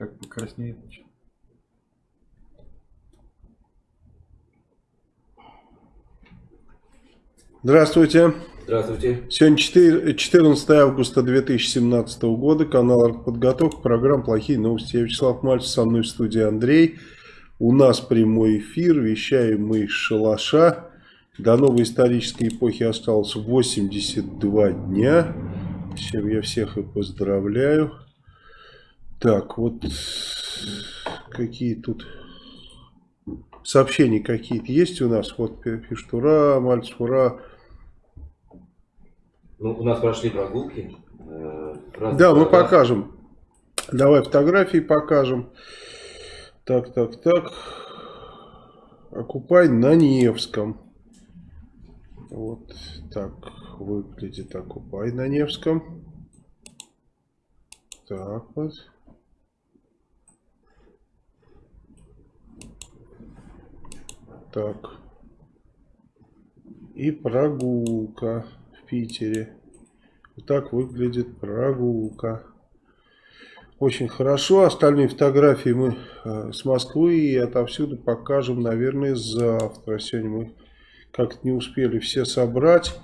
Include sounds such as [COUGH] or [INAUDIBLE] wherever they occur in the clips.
Как покраснеет. Здравствуйте. Здравствуйте. Сегодня 4, 14 августа 2017 года. Канал «Артподготовка». Программа «Плохие новости». Я Вячеслав Мальцев. Со мной в студии Андрей. У нас прямой эфир. Вещаем мы из шалаша. До новой исторической эпохи осталось 82 дня. С чем я всех и поздравляю. Так, вот какие тут сообщения какие-то есть у нас. Вот пишут, ура, Мальцев, ура. Ну, у нас прошли прогулки. Э, да, мы покажем. Давай фотографии покажем. Так, так, так. Окупай на Невском. Вот так выглядит Окупай на Невском. Так вот. Так. И прогулка в Питере. Вот так выглядит прогулка. Очень хорошо. Остальные фотографии мы э, с Москвы и отовсюду покажем, наверное, завтра. Сегодня мы как-то не успели все собрать.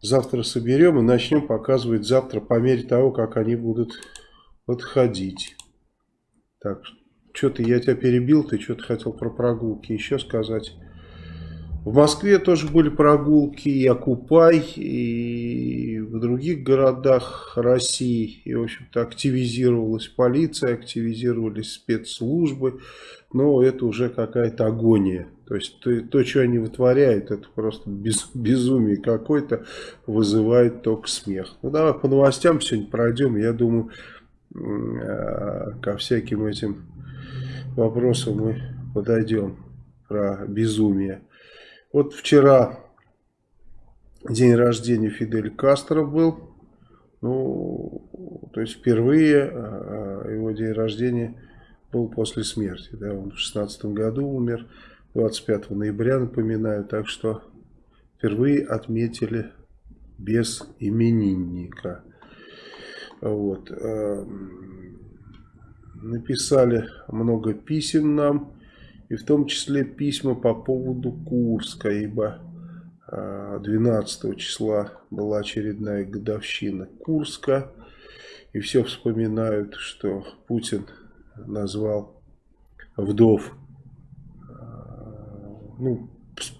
Завтра соберем и начнем показывать завтра по мере того, как они будут подходить. Так, что-то я тебя перебил, ты что-то хотел про прогулки еще сказать. В Москве тоже были прогулки, и Окупай, и в других городах России. И, в общем-то, активизировалась полиция, активизировались спецслужбы. Но это уже какая-то агония. То есть, то, то, что они вытворяют, это просто без, безумие какое-то, вызывает только смех. Ну, давай по новостям сегодня пройдем. Я думаю, э, ко всяким этим вопросам мы подойдем про безумие. Вот вчера день рождения Фидель Кастро был. Ну, то есть впервые а, его день рождения был после смерти. Да, он в 16 году умер, 25 ноября, напоминаю. Так что впервые отметили без именинника. Вот. Написали много писем нам и в том числе письма по поводу Курска, ибо 12 а, числа была очередная годовщина Курска, и все вспоминают, что Путин назвал вдов, а, ну,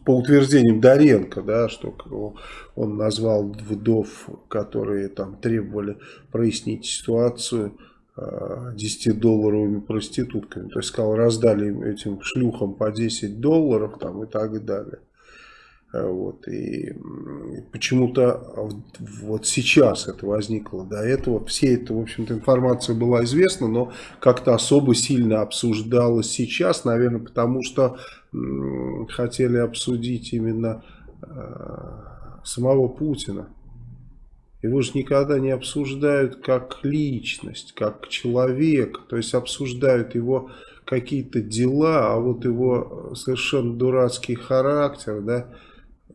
по утверждениям Доренко, да, что он назвал вдов, которые там требовали прояснить ситуацию, 10-долларовыми проститутками. То есть, сказал, раздали этим шлюхам по 10 долларов там и так далее. Э, вот, и почему-то вот сейчас это возникло. До этого все это, в общем-то, информация была известна, но как-то особо сильно обсуждалась сейчас, наверное, потому что хотели обсудить именно э, самого Путина. Его же никогда не обсуждают как личность, как человек. То есть обсуждают его какие-то дела, а вот его совершенно дурацкий характер, да,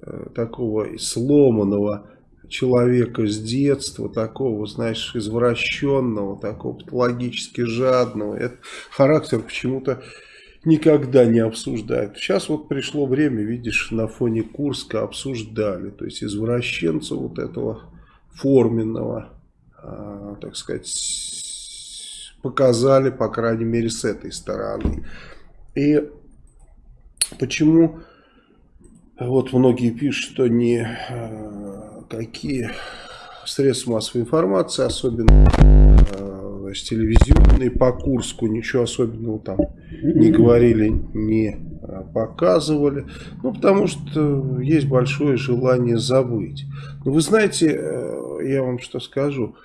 э, такого сломанного человека с детства, такого, знаешь, извращенного, такого патологически жадного. Этот характер почему-то никогда не обсуждают. Сейчас вот пришло время, видишь, на фоне Курска обсуждали. То есть извращенца вот этого форменного, а, так сказать, показали, по крайней мере, с этой стороны. И почему вот многие пишут, что не а, какие средства массовой информации, особенно а, значит, телевизионные по Курску, ничего особенного там не говорили, не показывали. Ну, потому что есть большое желание забыть. Но вы знаете, э, я вам что скажу.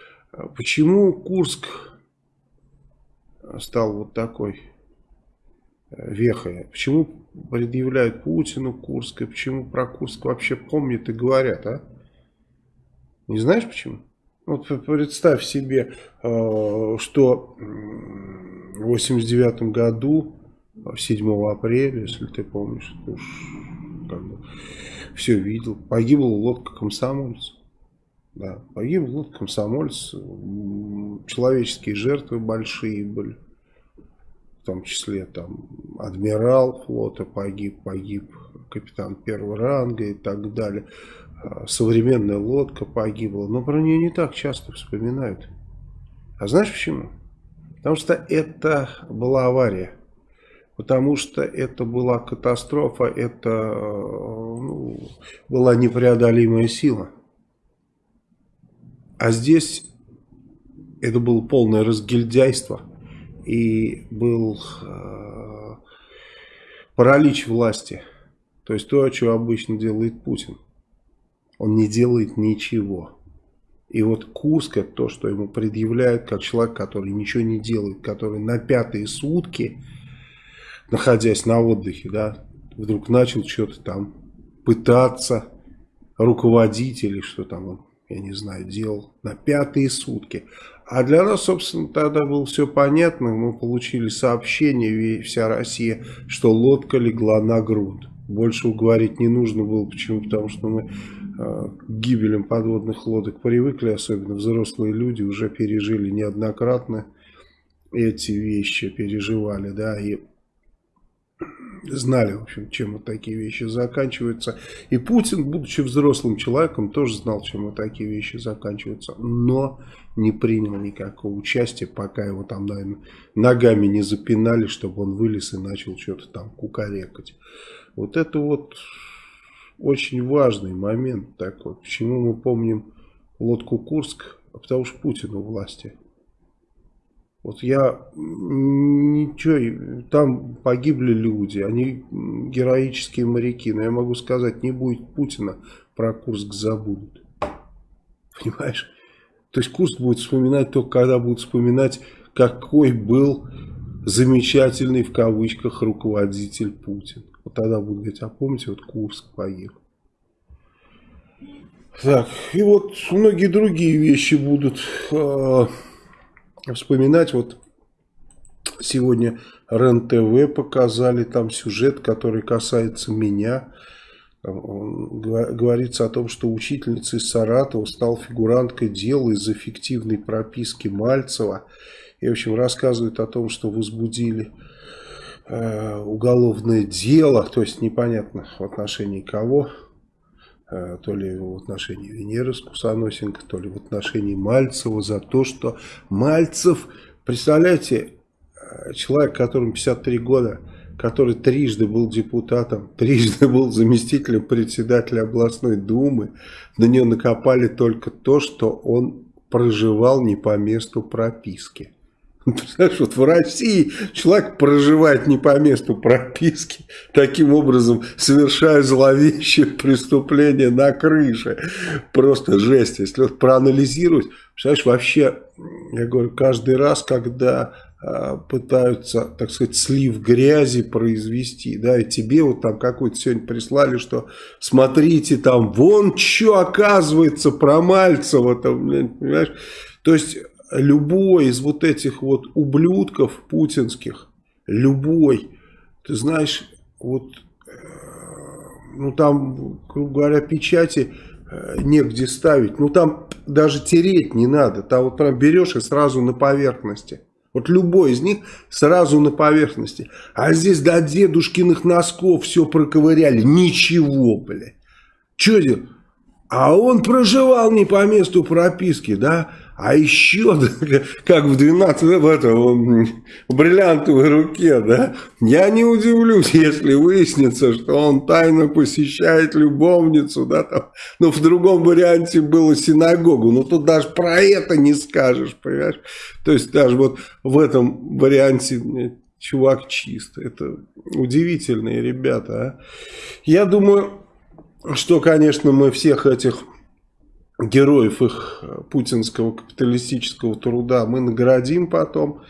Почему Курск стал вот такой э, вехой? Почему предъявляют Путину Курск? И почему про Курск вообще помнят и говорят, а? Не знаешь почему? Вот представь себе, э, что в 89 году 7 апреля, если ты помнишь, ты уж как бы все видел. Погибла лодка комсомольца. Да, погиб вот комсомольц, человеческие жертвы большие были, в том числе там адмирал флота погиб, погиб капитан первого ранга и так далее. А, современная лодка погибла, но про нее не так часто вспоминают. А знаешь почему? Потому что это была авария. Потому что это была катастрофа, это ну, была непреодолимая сила. А здесь это было полное разгильдяйство и был э, паралич власти. То есть то, что обычно делает Путин. Он не делает ничего. И вот Курск это то, что ему предъявляют как человек, который ничего не делает, который на пятые сутки, находясь на отдыхе, да, вдруг начал что-то там пытаться руководить или что там он, я не знаю, делал на пятые сутки. А для нас, собственно, тогда было все понятно. Мы получили сообщение, вся Россия, что лодка легла на грунт. Больше говорить не нужно было. Почему? Потому что мы э, к гибелям подводных лодок привыкли, особенно взрослые люди уже пережили неоднократно эти вещи, переживали, да, и знали, в общем, чем вот такие вещи заканчиваются. И Путин, будучи взрослым человеком, тоже знал, чем вот такие вещи заканчиваются, но не принял никакого участия, пока его там, наверное, ногами не запинали, чтобы он вылез и начал что-то там кукарекать. Вот это вот очень важный момент такой. Почему мы помним лодку Курск? Потому что Путин у власти. Вот я ничего, там погибли люди, они героические моряки, но я могу сказать, не будет Путина, про Курск забудут. Понимаешь? То есть Курск будет вспоминать только когда будут вспоминать, какой был замечательный в кавычках руководитель Путин. Вот тогда будут говорить, а помните, вот Курск погиб. Так, и вот многие другие вещи будут... Э вспоминать, вот сегодня РЕН-ТВ показали там сюжет, который касается меня. Говорится о том, что учительница из Саратова стала фигуранткой дела из-за фиктивной прописки Мальцева. И, в общем, рассказывает о том, что возбудили э, уголовное дело, то есть непонятно в отношении кого, то ли в отношении Венеры Скусоносенко, то ли в отношении Мальцева за то, что Мальцев, представляете, э, человек, которому 53 года, который трижды был депутатом, [LAUGHS] трижды был заместителем председателя областной думы, на нее накопали только то, что он проживал не по месту прописки. Представляешь, вот в России человек проживает не по месту прописки, таким образом совершая зловещее преступление на крыше. Просто жесть. Если вот проанализировать, представляешь, вообще, я говорю, каждый раз, когда а, пытаются, так сказать, слив грязи произвести, да, и тебе вот там какой-то сегодня прислали, что смотрите, там, вон что оказывается про Мальцева, там, понимаешь, то есть любой из вот этих вот ублюдков путинских, любой, ты знаешь, вот, э, ну там, грубо говоря, печати э, негде ставить, ну там даже тереть не надо, там вот прям берешь и сразу на поверхности. Вот любой из них сразу на поверхности. А здесь до дедушкиных носков все проковыряли. Ничего, блядь. Че делать? А он проживал не по месту прописки, да? А еще, [LAUGHS] как в 12 в этом в бриллиантовой руке, да, я не удивлюсь, если выяснится, что он тайно посещает любовницу, да, там, но в другом варианте было синагогу, но тут даже про это не скажешь, понимаешь? То есть даже вот в этом варианте чувак чист, это удивительные ребята, а? Я думаю, что, конечно, мы всех этих героев их э, путинского капиталистического труда мы наградим потом.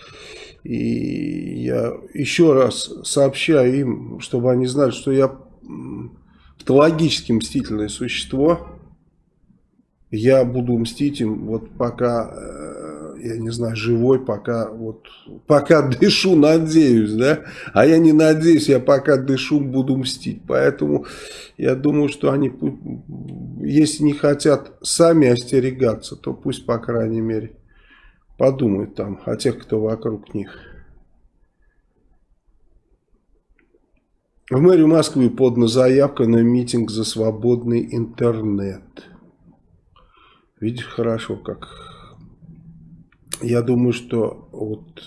И я еще раз сообщаю им, чтобы они знали, что я патологически мстительное существо. Я буду мстить им вот пока э, я не знаю, живой, пока вот, пока дышу, надеюсь, да, а я не надеюсь, я пока дышу, буду мстить, поэтому я думаю, что они, если не хотят сами остерегаться, то пусть, по крайней мере, подумают там о тех, кто вокруг них. В мэрию Москвы подана заявка на митинг за свободный интернет. Видишь, хорошо, как... Я думаю, что вот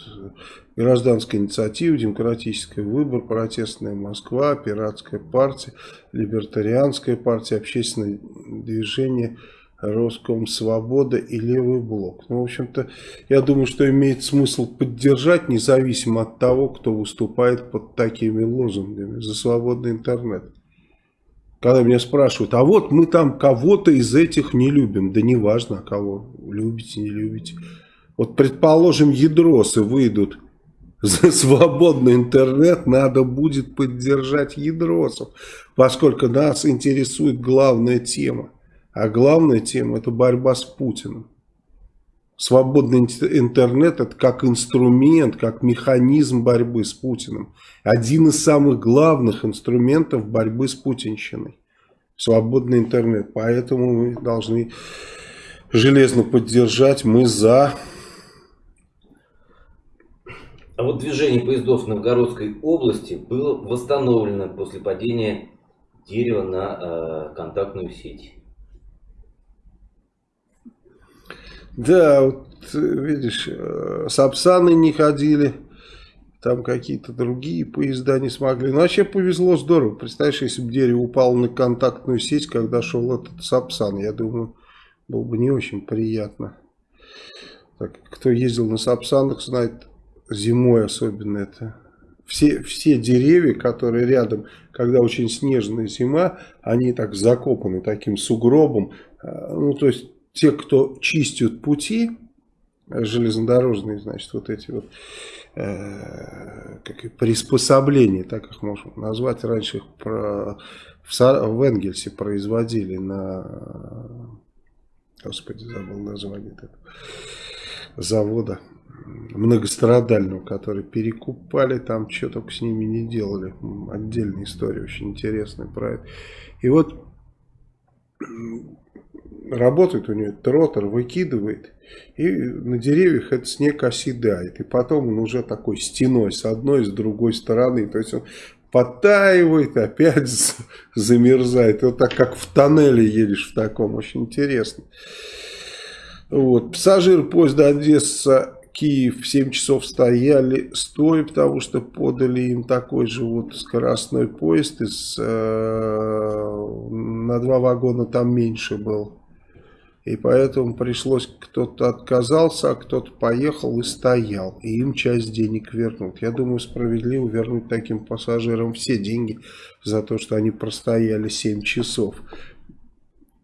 гражданская инициатива, демократический выбор, протестная Москва, пиратская партия, либертарианская партия, общественное движение – Роском Свобода и Левый Блок. Ну, в общем-то, я думаю, что имеет смысл поддержать, независимо от того, кто выступает под такими лозунгами за свободный интернет. Когда меня спрашивают, а вот мы там кого-то из этих не любим. Да не важно, кого любите, не любите. Вот, предположим, ядросы выйдут [LAUGHS] за свободный интернет, надо будет поддержать ядросов, поскольку нас интересует главная тема. А главная тема это борьба с Путиным. Свободный интернет это как инструмент, как механизм борьбы с Путиным. Один из самых главных инструментов борьбы с путинщиной. Свободный интернет. Поэтому мы должны железно поддержать. Мы за... А вот движение поездов в Новгородской области было восстановлено после падения дерева на э, контактную сеть. Да, вот видишь, э, Сапсаны не ходили, там какие-то другие поезда не смогли. Ну, вообще повезло здорово. Представляешь, если бы дерево упало на контактную сеть, когда шел этот Сапсан, я думаю, было бы не очень приятно. Так, кто ездил на Сапсанах, знает, зимой особенно это. Все, все деревья, которые рядом, когда очень снежная зима, они так закопаны таким сугробом. Э, ну, то есть те, кто чистят пути, железнодорожные, значит, вот эти вот э, как приспособления, так их можно назвать, раньше их про, в, в Энгельсе производили на, господи, забыл название этого завода многострадального, который перекупали, там что только с ними не делали. Отдельная история, очень интересная про это. И вот работает у нее тротор, выкидывает, и на деревьях этот снег оседает. И потом он уже такой стеной с одной, с другой стороны. То есть он подтаивает, опять замерзает. Вот так, как в тоннеле едешь в таком. Очень интересно. Вот. Пассажиры поезда Одесса Киев в 7 часов стояли стоя, потому что подали им такой же вот скоростной поезд. Из, э, на два вагона там меньше был. И поэтому пришлось, кто-то отказался, а кто-то поехал и стоял. И им часть денег вернут. Я думаю, справедливо вернуть таким пассажирам все деньги за то, что они простояли 7 часов.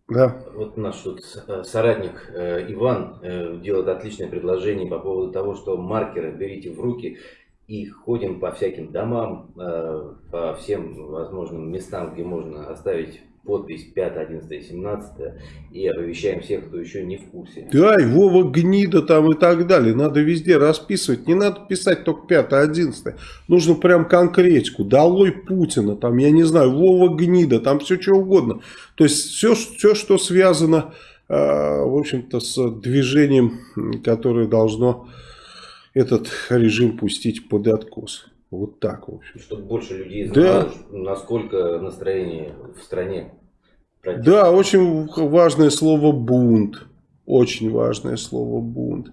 Да. Вот наш тут э, соратник э, Иван э, делает отличное предложение по поводу того, что маркеры берите в руки и ходим по всяким домам, по всем возможным местам, где можно оставить подпись 5, 11, 17 и оповещаем всех, кто еще не в курсе. Да, и Вова гнида там и так далее. Надо везде расписывать. Не надо писать только 5, 11. Нужно прям конкретику. Долой Путина, там, я не знаю, Вова гнида, там все что угодно. То есть все, все что связано, э, в общем-то, с движением, которое должно этот режим пустить под откос. Вот так, в общем. Чтобы больше людей знало, да. насколько настроение в стране. Против. Да, очень важное слово бунт. Очень важное слово бунт.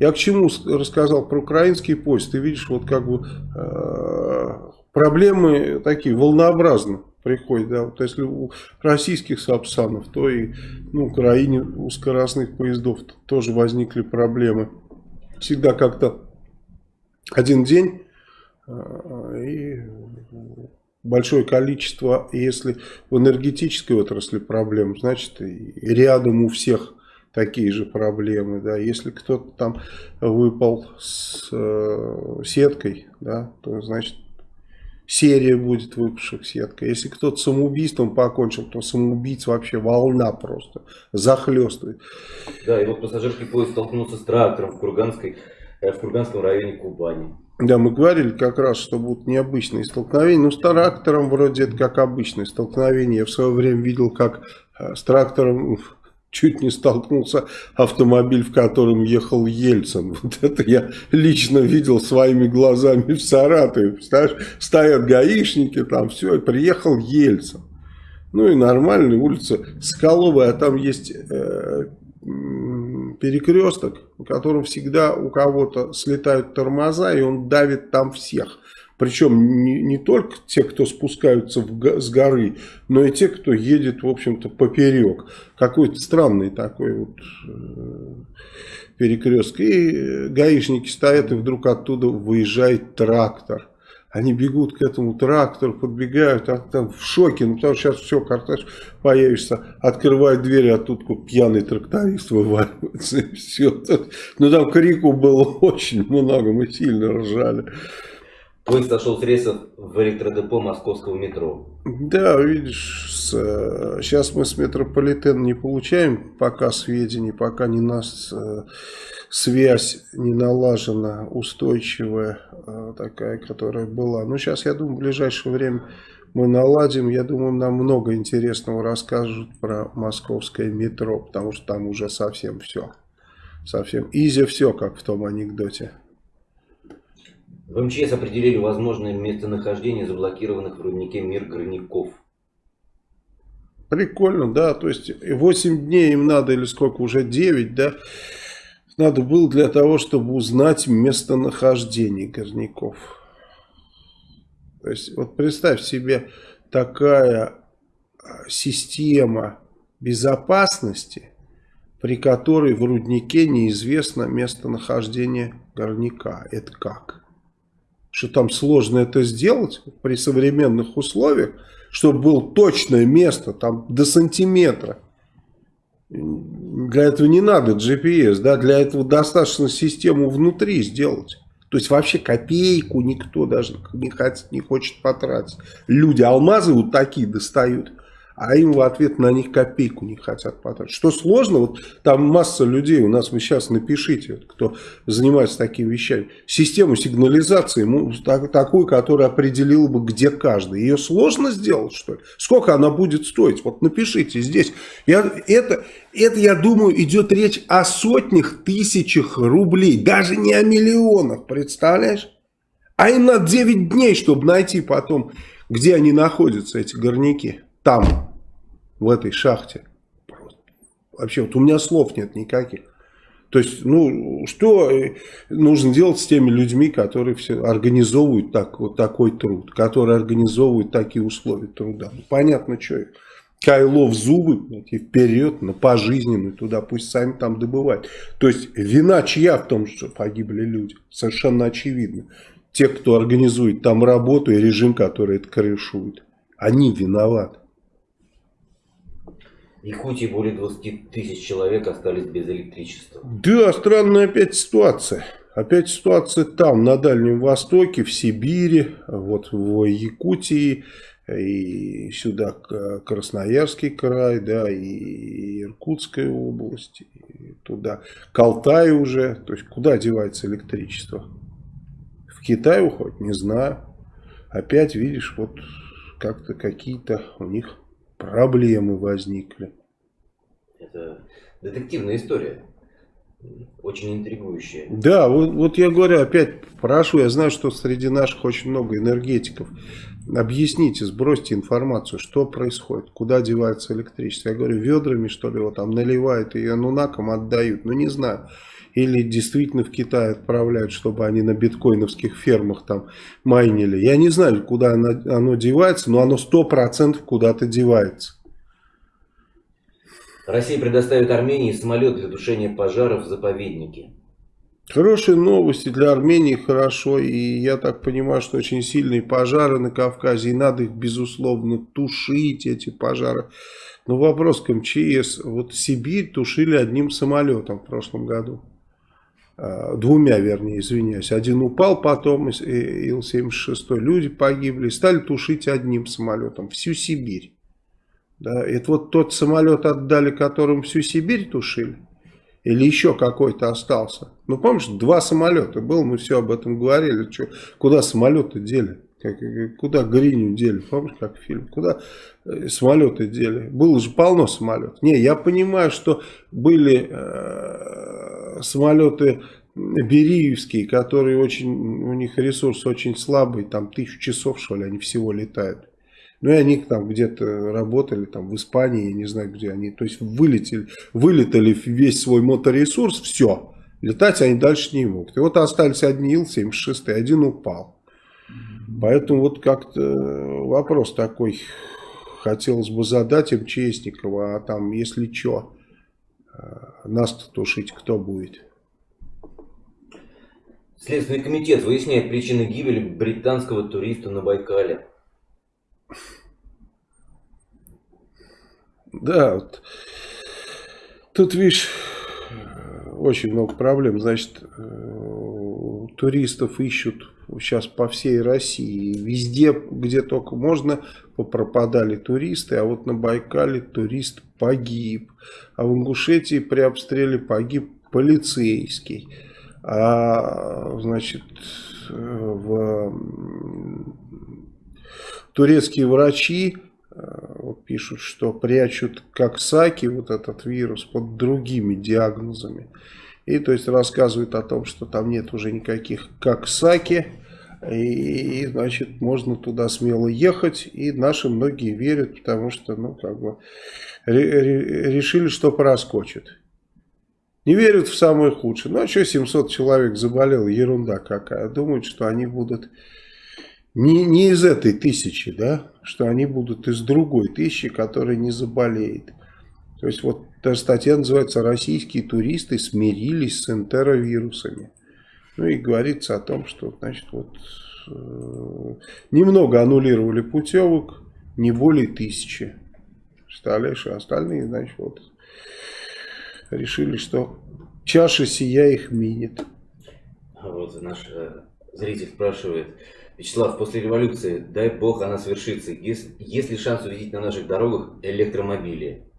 Я к чему рассказал про украинский поезд. Ты видишь, вот как бы э, проблемы такие волнообразно приходят. Да? Вот если у российских сапсанов, то и ну, в Украине у скоростных поездов тоже возникли проблемы. Всегда как-то один день и большое количество, если в энергетической отрасли проблем, значит и рядом у всех такие же проблемы, да, если кто-то там выпал с э, сеткой, да, то значит серия будет выпавших сетка. Если кто-то самоубийством покончил, то самоубийц вообще волна просто захлестывает. Да, и вот пассажирский поезд столкнулся с трактором в, Курганской, э, в Курганском районе Кубани. Да, мы говорили как раз, что будут необычные столкновения. Ну, с трактором вроде это как обычное столкновение. Я в свое время видел, как э, с трактором [LAUGHS] чуть не столкнулся автомобиль, в котором ехал Ельцин. [LAUGHS] Вот это я лично видел своими глазами в Саратове. Представляешь, стоят гаишники, там все, и приехал Ельцин. Ну и нормальная улица Скаловая, а там есть э, перекресток, в котором всегда у кого-то слетают тормоза, и он давит там всех. Причем не, не только те, кто спускаются в, с горы, но и те, кто едет, в общем-то, поперек. Какой-то странный такой вот э, перекресток. И гаишники стоят, и вдруг оттуда выезжает трактор. Они бегут к этому трактору, подбегают, а там в шоке, ну потому что сейчас все, карташ появишься, открывает дверь, а тут пьяный тракторист вываливается, и все. Ну там крику было [LAUGHS] очень много, мы сильно ржали. Поезд сошел с рейсов в электродепо московского метро. Да, видишь, с, сейчас мы с метрополитена не получаем пока сведений, пока не нас э, связь не налажена, устойчивая э, такая, которая была. Но сейчас, я думаю, в ближайшее время мы наладим. Я думаю, нам много интересного расскажут про московское метро, потому что там уже совсем все. Совсем изи все, как в том анекдоте. В МЧС определили возможное местонахождение заблокированных в руднике мир горняков. Прикольно, да, то есть 8 дней им надо, или сколько, уже 9, да, надо было для того, чтобы узнать местонахождение горняков. То есть, вот представь себе, такая а, система безопасности, при которой в руднике неизвестно местонахождение горняка. Это как? Что там сложно это сделать при современных условиях, чтобы было точное место, там до сантиметра. Для этого не надо GPS, да, для этого достаточно систему внутри сделать. То есть вообще копейку никто даже не хочет, не хочет потратить. Люди алмазы вот такие достают а им в ответ на них копейку не хотят потратить. Что сложно, вот там масса людей, у нас вы сейчас напишите, кто занимается такими вещами, систему сигнализации, такую, которая определила бы, где каждый. Ее сложно сделать, что ли? Сколько она будет стоить? Вот напишите здесь. Я, это, это, я думаю, идет речь о сотнях, тысячах рублей, даже не о миллионах, представляешь? А им на 9 дней, чтобы найти потом, где они находятся, эти горняки там, в этой шахте. Вообще, вот у меня слов нет никаких. То есть, ну, что э, нужно делать с теми людьми, которые все организовывают так, вот такой труд, которые организовывают такие условия труда. Ну, понятно, что их. Кайло в зубы и вперед на пожизненную туда, пусть сами там добывают. То есть вина чья в том, что погибли люди? Совершенно очевидно. Те, кто организует там работу и режим, который это крышует. Они виноваты. Якутии более 20 тысяч человек остались без электричества. Да, странная опять ситуация. Опять ситуация там, на Дальнем Востоке, в Сибири, вот в Якутии, и сюда Красноярский край, да, и Иркутская область, и туда Колтай уже. То есть, куда девается электричество? В Китай уходит? Не знаю. Опять, видишь, вот как-то какие-то у них проблемы возникли. Это детективная история. Очень интригующая. Да, вот, вот я говорю, опять прошу, я знаю, что среди наших очень много энергетиков. Объясните, сбросьте информацию, что происходит, куда девается электричество. Я говорю, ведрами, что ли, вот там наливают и анунакам отдают. Ну, не знаю. Или действительно в Китай отправляют, чтобы они на биткоиновских фермах там майнили. Я не знаю, куда оно, оно девается, но оно 100% куда-то девается. Россия предоставит Армении самолет для тушения пожаров в заповеднике. Хорошие новости для Армении, хорошо. И я так понимаю, что очень сильные пожары на Кавказе. И надо их, безусловно, тушить, эти пожары. Но вопрос к МЧС. Вот Сибирь тушили одним самолетом в прошлом году. Э, двумя, вернее, извиняюсь. Один упал потом, Ил-76, люди погибли, стали тушить одним самолетом всю Сибирь. Да, это вот тот самолет отдали, которым всю Сибирь тушили. Или еще какой-то остался. Ну, помнишь, два самолета было, мы все об этом говорили. Что, куда самолеты дели? Как, куда Гриню дели? Помнишь, как фильм? Куда э, самолеты дели? Было же полно самолетов. Не, я понимаю, что были э, самолеты Бериевские, которые очень, у них ресурс очень слабый, там тысячу часов, что ли, они всего летают. Ну и они там где-то работали, там в Испании, я не знаю где они. То есть вылетели, вылетали весь свой моторесурс, все. Летать они дальше не могут. И вот остались одни Ил-76, один упал. Поэтому вот как-то вопрос такой хотелось бы задать им Честникова, а там если что, нас-то тушить кто будет? Следственный комитет выясняет причины гибели британского туриста на Байкале. Да, вот. тут, видишь, очень много проблем. Значит, э, туристов ищут сейчас по всей России. Везде, где только можно, пропадали туристы. А вот на Байкале турист погиб. А в Ингушетии при обстреле погиб полицейский. А, значит, в турецкие врачи э, вот пишут, что прячут как саки вот этот вирус под другими диагнозами. И то есть рассказывают о том, что там нет уже никаких как саки. И, значит, можно туда смело ехать. И наши многие верят, потому что, ну, как бы, решили, что проскочит. Не верят в самое худшее. Ну, а что 700 человек заболел? Ерунда какая. Думают, что они будут не, не из этой тысячи, да, что они будут из другой тысячи, которая не заболеет. То есть вот эта статья называется «Российские туристы смирились с энтеровирусами». Ну и говорится о том, что значит вот э, немного аннулировали путевок, не более тысячи. Представляешь, а остальные, значит, вот решили, что чаша сия их минит. А вот наш э, зритель спрашивает, Вячеслав, после революции, дай бог она свершится, есть, есть ли шанс увидеть на наших дорогах электромобили?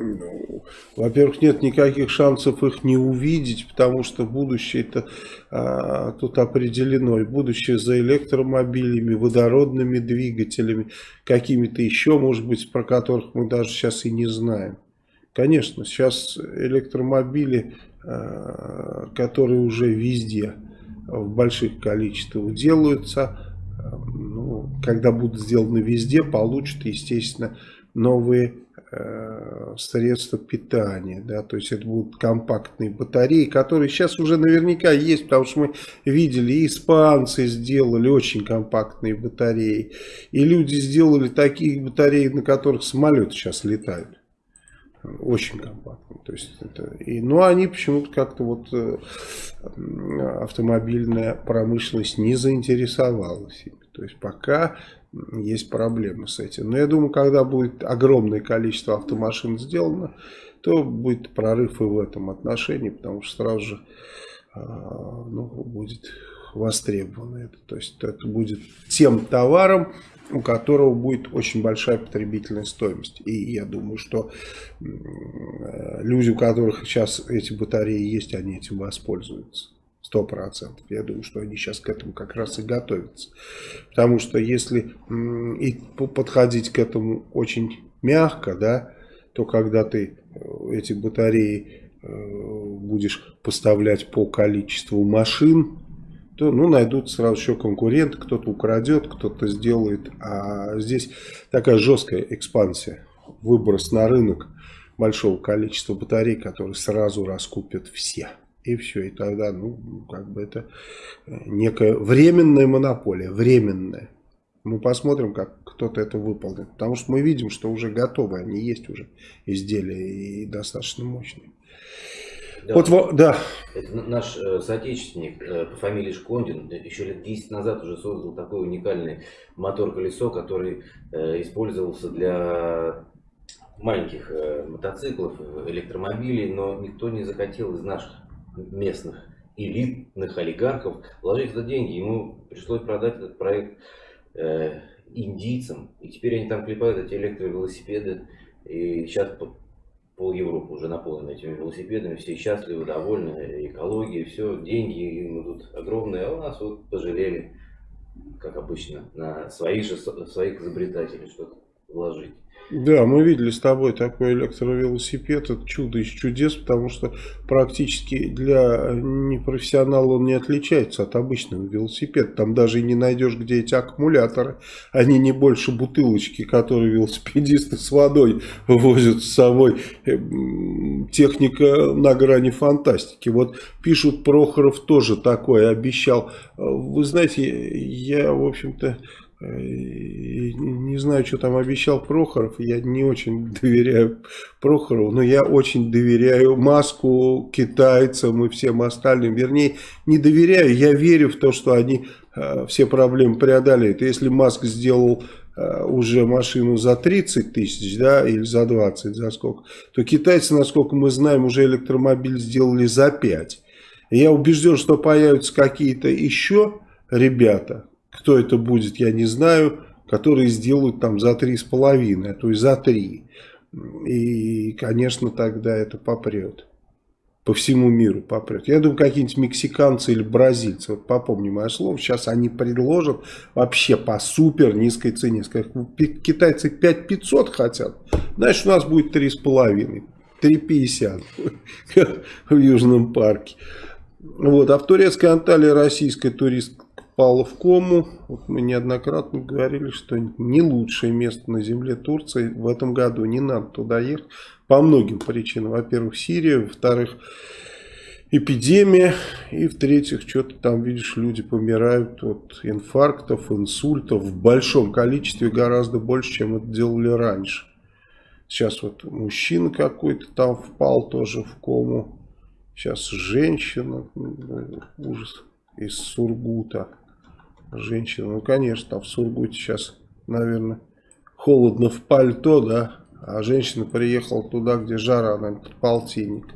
Ну, Во-первых, нет никаких шансов их не увидеть, потому что будущее-то а, тут определено. И будущее за электромобилями, водородными двигателями, какими-то еще, может быть, про которых мы даже сейчас и не знаем. Конечно, сейчас электромобили, а, которые уже везде, в больших количествах делаются. Ну, когда будут сделаны везде, получат, естественно, новые средства питания. Да? То есть это будут компактные батареи, которые сейчас уже наверняка есть, потому что мы видели, испанцы сделали очень компактные батареи. И люди сделали такие батареи, на которых самолеты сейчас летают. Очень компактно. То есть это, и, ну, они почему-то как-то вот э, автомобильная промышленность не заинтересовалась ими. То есть пока есть проблемы с этим. Но я думаю, когда будет огромное количество автомашин сделано, то будет прорыв и в этом отношении, потому что сразу же э, ну, будет востребовано это. То есть это будет тем товаром, у которого будет очень большая потребительная стоимость. И я думаю, что люди, у которых сейчас эти батареи есть, они этим воспользуются. Сто процентов. Я думаю, что они сейчас к этому как раз и готовятся. Потому что если и подходить к этому очень мягко, да, то когда ты э, эти батареи э, будешь поставлять по количеству машин, то ну, найдут сразу еще конкуренты, кто-то украдет, кто-то сделает. А здесь такая жесткая экспансия, выброс на рынок большого количества батарей, которые сразу раскупят все. И все, и тогда, ну, как бы это э, некая временная монополия, временная. Мы посмотрим, как кто-то это выполнит. Потому что мы видим, что уже готовы, они есть уже изделия и достаточно мощные. Да. Вот, да. Это наш э, соотечественник э, по фамилии Шкондин еще лет 10 назад уже создал такой уникальный мотор-колесо, который использовался для маленьких мотоциклов, электромобилей, но никто не захотел из наших местных элитных олигархов вложить это деньги. Ему пришлось продать этот проект э, индийцам. И теперь они там клепают эти электровелосипеды. И сейчас пол Европы уже наполнены этими велосипедами, все счастливы, довольны, экология, все, деньги мы тут огромные, а у нас вот пожалели, как обычно, на своих же своих изобретателей что-то вложить. Да, мы видели с тобой такой электровелосипед, это чудо из чудес, потому что практически для непрофессионала он не отличается от обычного велосипеда. Там даже и не найдешь, где эти аккумуляторы, они не больше бутылочки, которые велосипедисты с водой возят с собой. Эм, техника на грани фантастики. Вот пишут, Прохоров тоже такое обещал. Вы знаете, я, в общем-то, не знаю, что там обещал Прохоров, я не очень [LAUGHS] доверяю Прохорову, но я очень доверяю Маску, китайцам и всем остальным. Вернее, не доверяю, я верю в то, что они э, все проблемы преодолеют. Если Маск сделал э, уже машину за 30 тысяч, да, или за 20, за сколько, то китайцы, насколько мы знаем, уже электромобиль сделали за 5. Я убежден, что появятся какие-то еще ребята, кто это будет, я не знаю, которые сделают там за три с половиной, а то и за три. И, конечно, тогда это попрет. По всему миру попрет. Я думаю, какие-нибудь мексиканцы или бразильцы, вот попомни мое слово, сейчас они предложат вообще по супер низкой цене. Скажут, китайцы 5500 хотят, значит у нас будет 3,5. 3,50 [LAUGHS] в Южном парке. Вот, а в турецкой Анталии российская турист, впала в кому. Вот мы неоднократно говорили, что не лучшее место на земле Турции в этом году. Не надо туда ехать по многим причинам. Во-первых, Сирия, во-вторых, эпидемия, и в-третьих, что-то там, видишь, люди помирают от инфарктов, инсультов в большом количестве, гораздо больше, чем это делали раньше. Сейчас вот мужчина какой-то там впал тоже в кому. Сейчас женщина, ужас, из Сургута женщина. Ну, конечно, там в Сургуте сейчас, наверное, холодно в пальто, да, а женщина приехала туда, где жара, наверное, полтинник.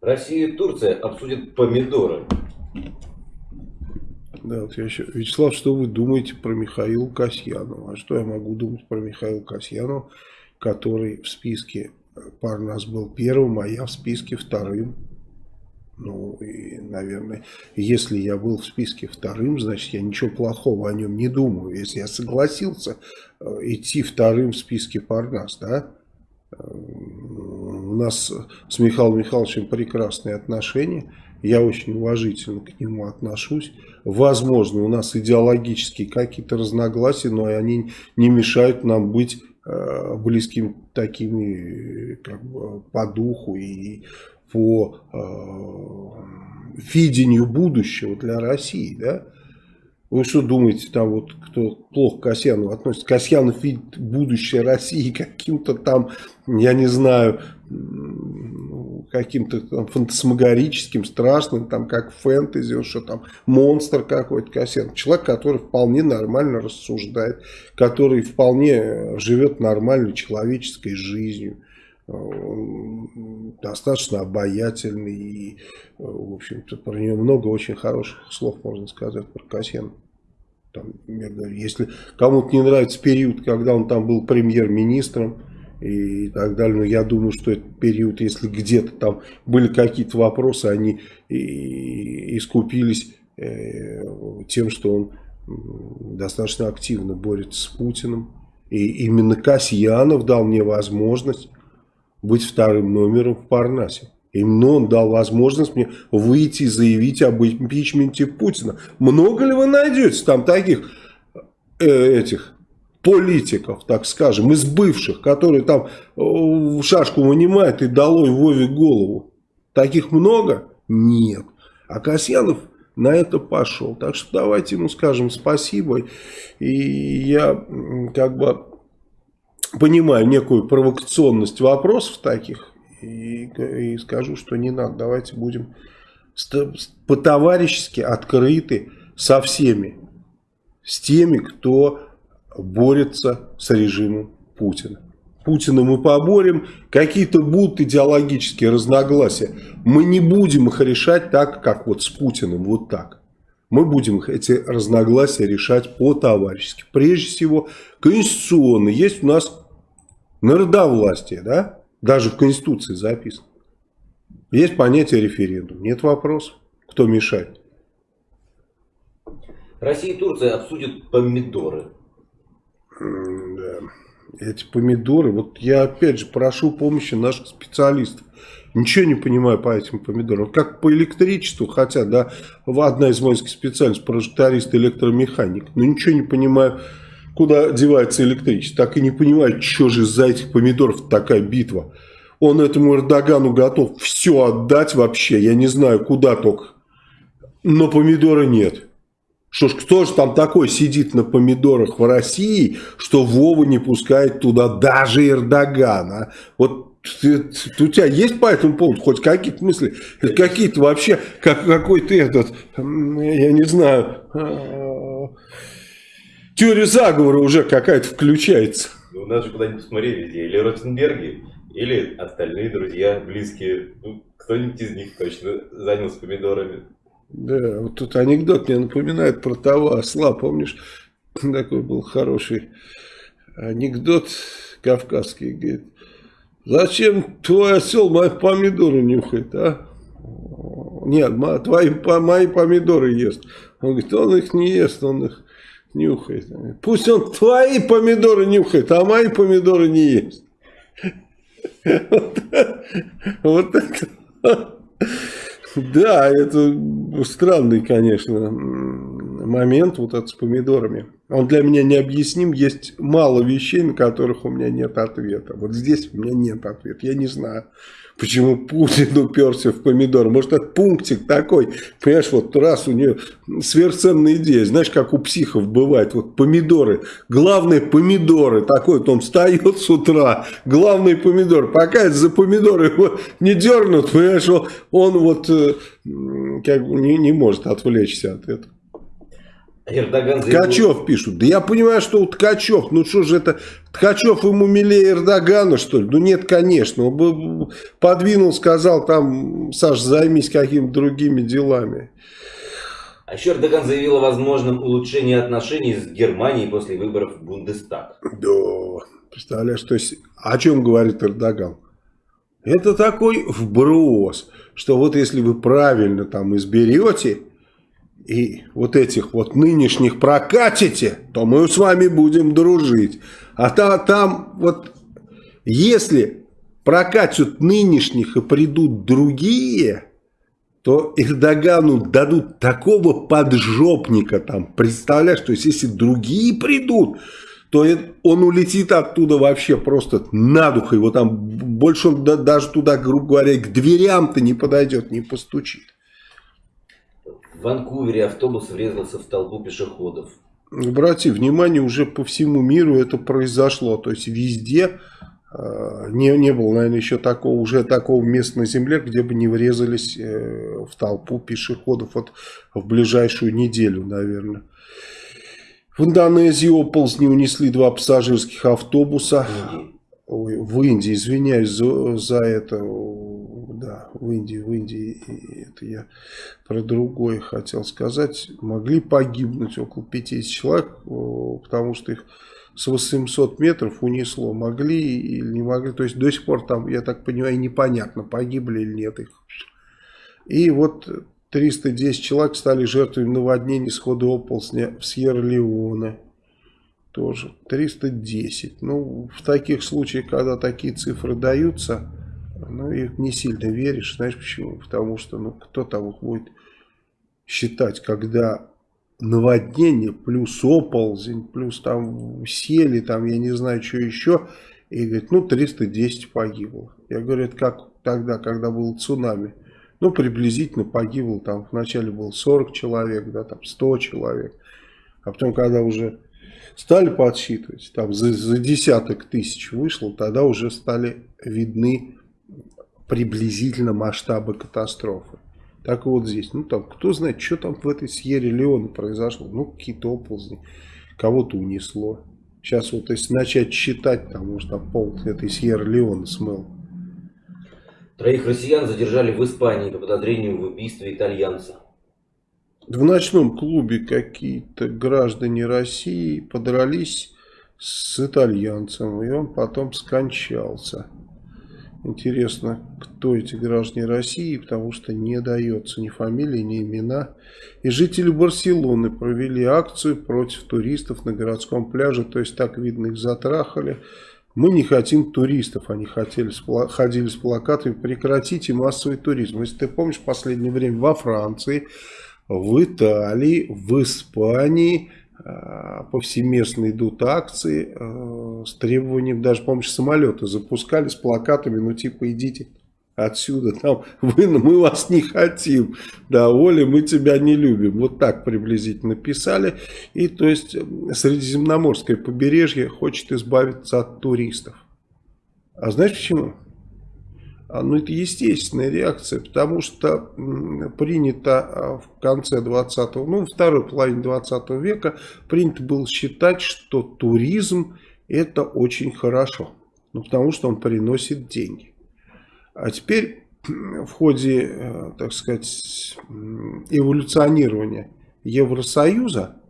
Россия и Турция обсудят помидоры. Да, вот я еще... Вячеслав, что вы думаете про Михаила Касьянова? А что я могу думать про Михаила Касьянова, который в списке Парнас был первым, а я в списке вторым? Ну, и, наверное, если я был в списке вторым, значит, я ничего плохого о нем не думаю. Если я согласился э, идти вторым в списке Парнас, да, э, у нас с Михаилом Михайловичем прекрасные отношения, я очень уважительно к нему отношусь. Возможно, у нас идеологические какие-то разногласия, но они не мешают нам быть э, близкими такими как бы, по духу и по э, видению будущего для России, да? Вы что думаете, там вот кто плохо к Касьянову относится? Касьянов видит будущее России каким-то там, я не знаю, каким-то фантасмагорическим, страшным, там как фэнтези, что там монстр какой-то Касьянов. Человек, который вполне нормально рассуждает, который вполне живет нормальной человеческой жизнью достаточно обаятельный и, в общем-то, про него много очень хороших слов можно сказать про Касьяна. Там, я говорю, если кому-то не нравится период, когда он там был премьер-министром и так далее, но я думаю, что этот период, если где-то там были какие-то вопросы, они искупились э, тем, что он достаточно активно борется с Путиным. И именно Касьянов дал мне возможность быть вторым номером в Парнасе. Именно он дал возможность мне выйти и заявить об импичменте Путина. Много ли вы найдете там таких э, этих политиков, так скажем, из бывших, которые там э, шашку вынимают и долой Вове голову? Таких много? Нет. А Касьянов на это пошел. Так что давайте ему скажем спасибо. И я как бы понимаю некую провокационность вопросов таких и, и скажу, что не надо. Давайте будем по-товарищески открыты со всеми. С теми, кто борется с режимом Путина. Путина мы поборем, какие-то будут идеологические разногласия. Мы не будем их решать так, как вот с Путиным, вот так. Мы будем эти разногласия решать по-товарищески. Прежде всего, конституционно. Есть у нас народовластие, да? Даже в Конституции записано. Есть понятие референдум. Нет вопросов. Кто мешает? Россия и Турция обсудят помидоры. Да. Эти помидоры, вот я опять же прошу помощи наших специалистов. Ничего не понимаю по этим помидорам. Как по электричеству хотят, да, одна из воинских специальностей, прожекторист, электромеханик. Но ничего не понимаю, куда девается электричество. Так и не понимаю, что же из-за этих помидоров такая битва. Он этому Эрдогану готов все отдать вообще, я не знаю, куда только. Но помидора нет. Что ж, кто же там такой сидит на помидорах в России, что Вова не пускает туда даже Эрдогана? Вот у тебя есть по этому поводу хоть какие-то мысли? Какие-то вообще, как, какой-то этот, я не знаю, а, теория заговора уже какая-то включается. Ну, надо же куда-нибудь посмотреть везде. Или Ротенберги, или остальные друзья, близкие. Ну, кто-нибудь из них точно занялся помидорами. Да, вот тут анекдот мне напоминает про того осла, помнишь? [LAUGHS] Такой был хороший анекдот кавказский, говорит, зачем твой осел мои помидоры нюхает, а? Нет, твои, мои помидоры ест. Он говорит, он их не ест, он их нюхает. Пусть он твои помидоры нюхает, а мои помидоры не ест. Вот это. Да, это странный, конечно, момент вот этот с помидорами. Он для меня необъясним. Есть мало вещей, на которых у меня нет ответа. Вот здесь у меня нет ответа. Я не знаю, почему Путин уперся в помидор. Может, это пунктик такой. Понимаешь, вот раз у нее сверхценная идея. Знаешь, как у психов бывает. Вот помидоры. Главное помидоры. Такой вот он встает с утра. Главный помидор. Пока это за помидоры его не дернут, понимаешь, он, он вот э, как бы не, не может отвлечься от этого. Эрдоган заявил... Ткачев пишут. Да я понимаю, что у Ткачев, ну что же это, Ткачев ему милее Эрдогана, что ли? Ну нет, конечно. Он бы подвинул, сказал, там, Саш, займись какими-то другими делами. А еще Эрдоган заявил о возможном улучшении отношений с Германией после выборов в Бундестаг. Да, представляешь, то есть о чем говорит Эрдоган? Это такой вброс, что вот если вы правильно там изберете и вот этих вот нынешних прокатите, то мы с вами будем дружить. А та, там вот если прокатят нынешних и придут другие, то Эрдогану дадут такого поджопника там, представляешь, то есть если другие придут, то он улетит оттуда вообще просто на дух, его там больше он даже туда, грубо говоря, к дверям-то не подойдет, не постучит. В Ванкувере автобус врезался в толпу пешеходов. Обрати внимание, уже по всему миру это произошло. То есть везде э, не, не было, наверное, еще такого, уже такого места на земле, где бы не врезались э, в толпу пешеходов вот в ближайшую неделю, наверное. В Индонезии оползни унесли два пассажирских автобуса. Ой, в Индии, извиняюсь за, за это да, в Индии, в Индии, это я про другое хотел сказать, могли погибнуть около 50 человек, потому что их с 800 метров унесло, могли или не могли, то есть до сих пор там, я так понимаю, непонятно, погибли или нет их. И вот 310 человек стали жертвами наводнений схода оползня в Сьерра-Леоне. Тоже 310. Ну, в таких случаях, когда такие цифры даются, ну, и не сильно веришь. Знаешь почему? Потому что, ну, кто там будет считать, когда наводнение, плюс оползень, плюс там сели, там, я не знаю, что еще. И говорит, ну, 310 погибло. Я говорю, это как тогда, когда был цунами. Ну, приблизительно погибло, там, вначале было 40 человек, да, там, 100 человек. А потом, когда уже стали подсчитывать, там, за, за десяток тысяч вышло, тогда уже стали видны приблизительно масштабы катастрофы. Так вот здесь, ну там, кто знает, что там в этой Сьерре Леоне произошло. Ну, какие-то оползни, кого-то унесло. Сейчас вот если начать считать, там, может, там пол этой Сьерра-Леона смыл. Троих россиян задержали в Испании по подозрению в убийстве итальянца. В ночном клубе какие-то граждане России подрались с итальянцем, и он потом скончался. Интересно, кто эти граждане России, потому что не дается ни фамилии, ни имена. И жители Барселоны провели акцию против туристов на городском пляже, то есть так видно их затрахали. Мы не хотим туристов, они хотели, ходили с плакатами «Прекратите массовый туризм». Если ты помнишь, в последнее время во Франции в Италии, в Испании повсеместно идут акции э, с требованием, даже, помнишь, самолеты запускали с плакатами, ну типа идите отсюда, там, [LAUGHS] вы, мы вас не хотим, да, Оля, мы тебя не любим. Вот так приблизительно писали. И то есть Средиземноморское побережье хочет избавиться от туристов. А знаешь почему? А, ну, это естественная реакция, потому что принято а, в конце 20 ну, второй половине 20 века, принято было считать, что туризм это очень хорошо. Ну, потому что он приносит деньги. А теперь в ходе, э, так сказать, эволюционирования Евросоюза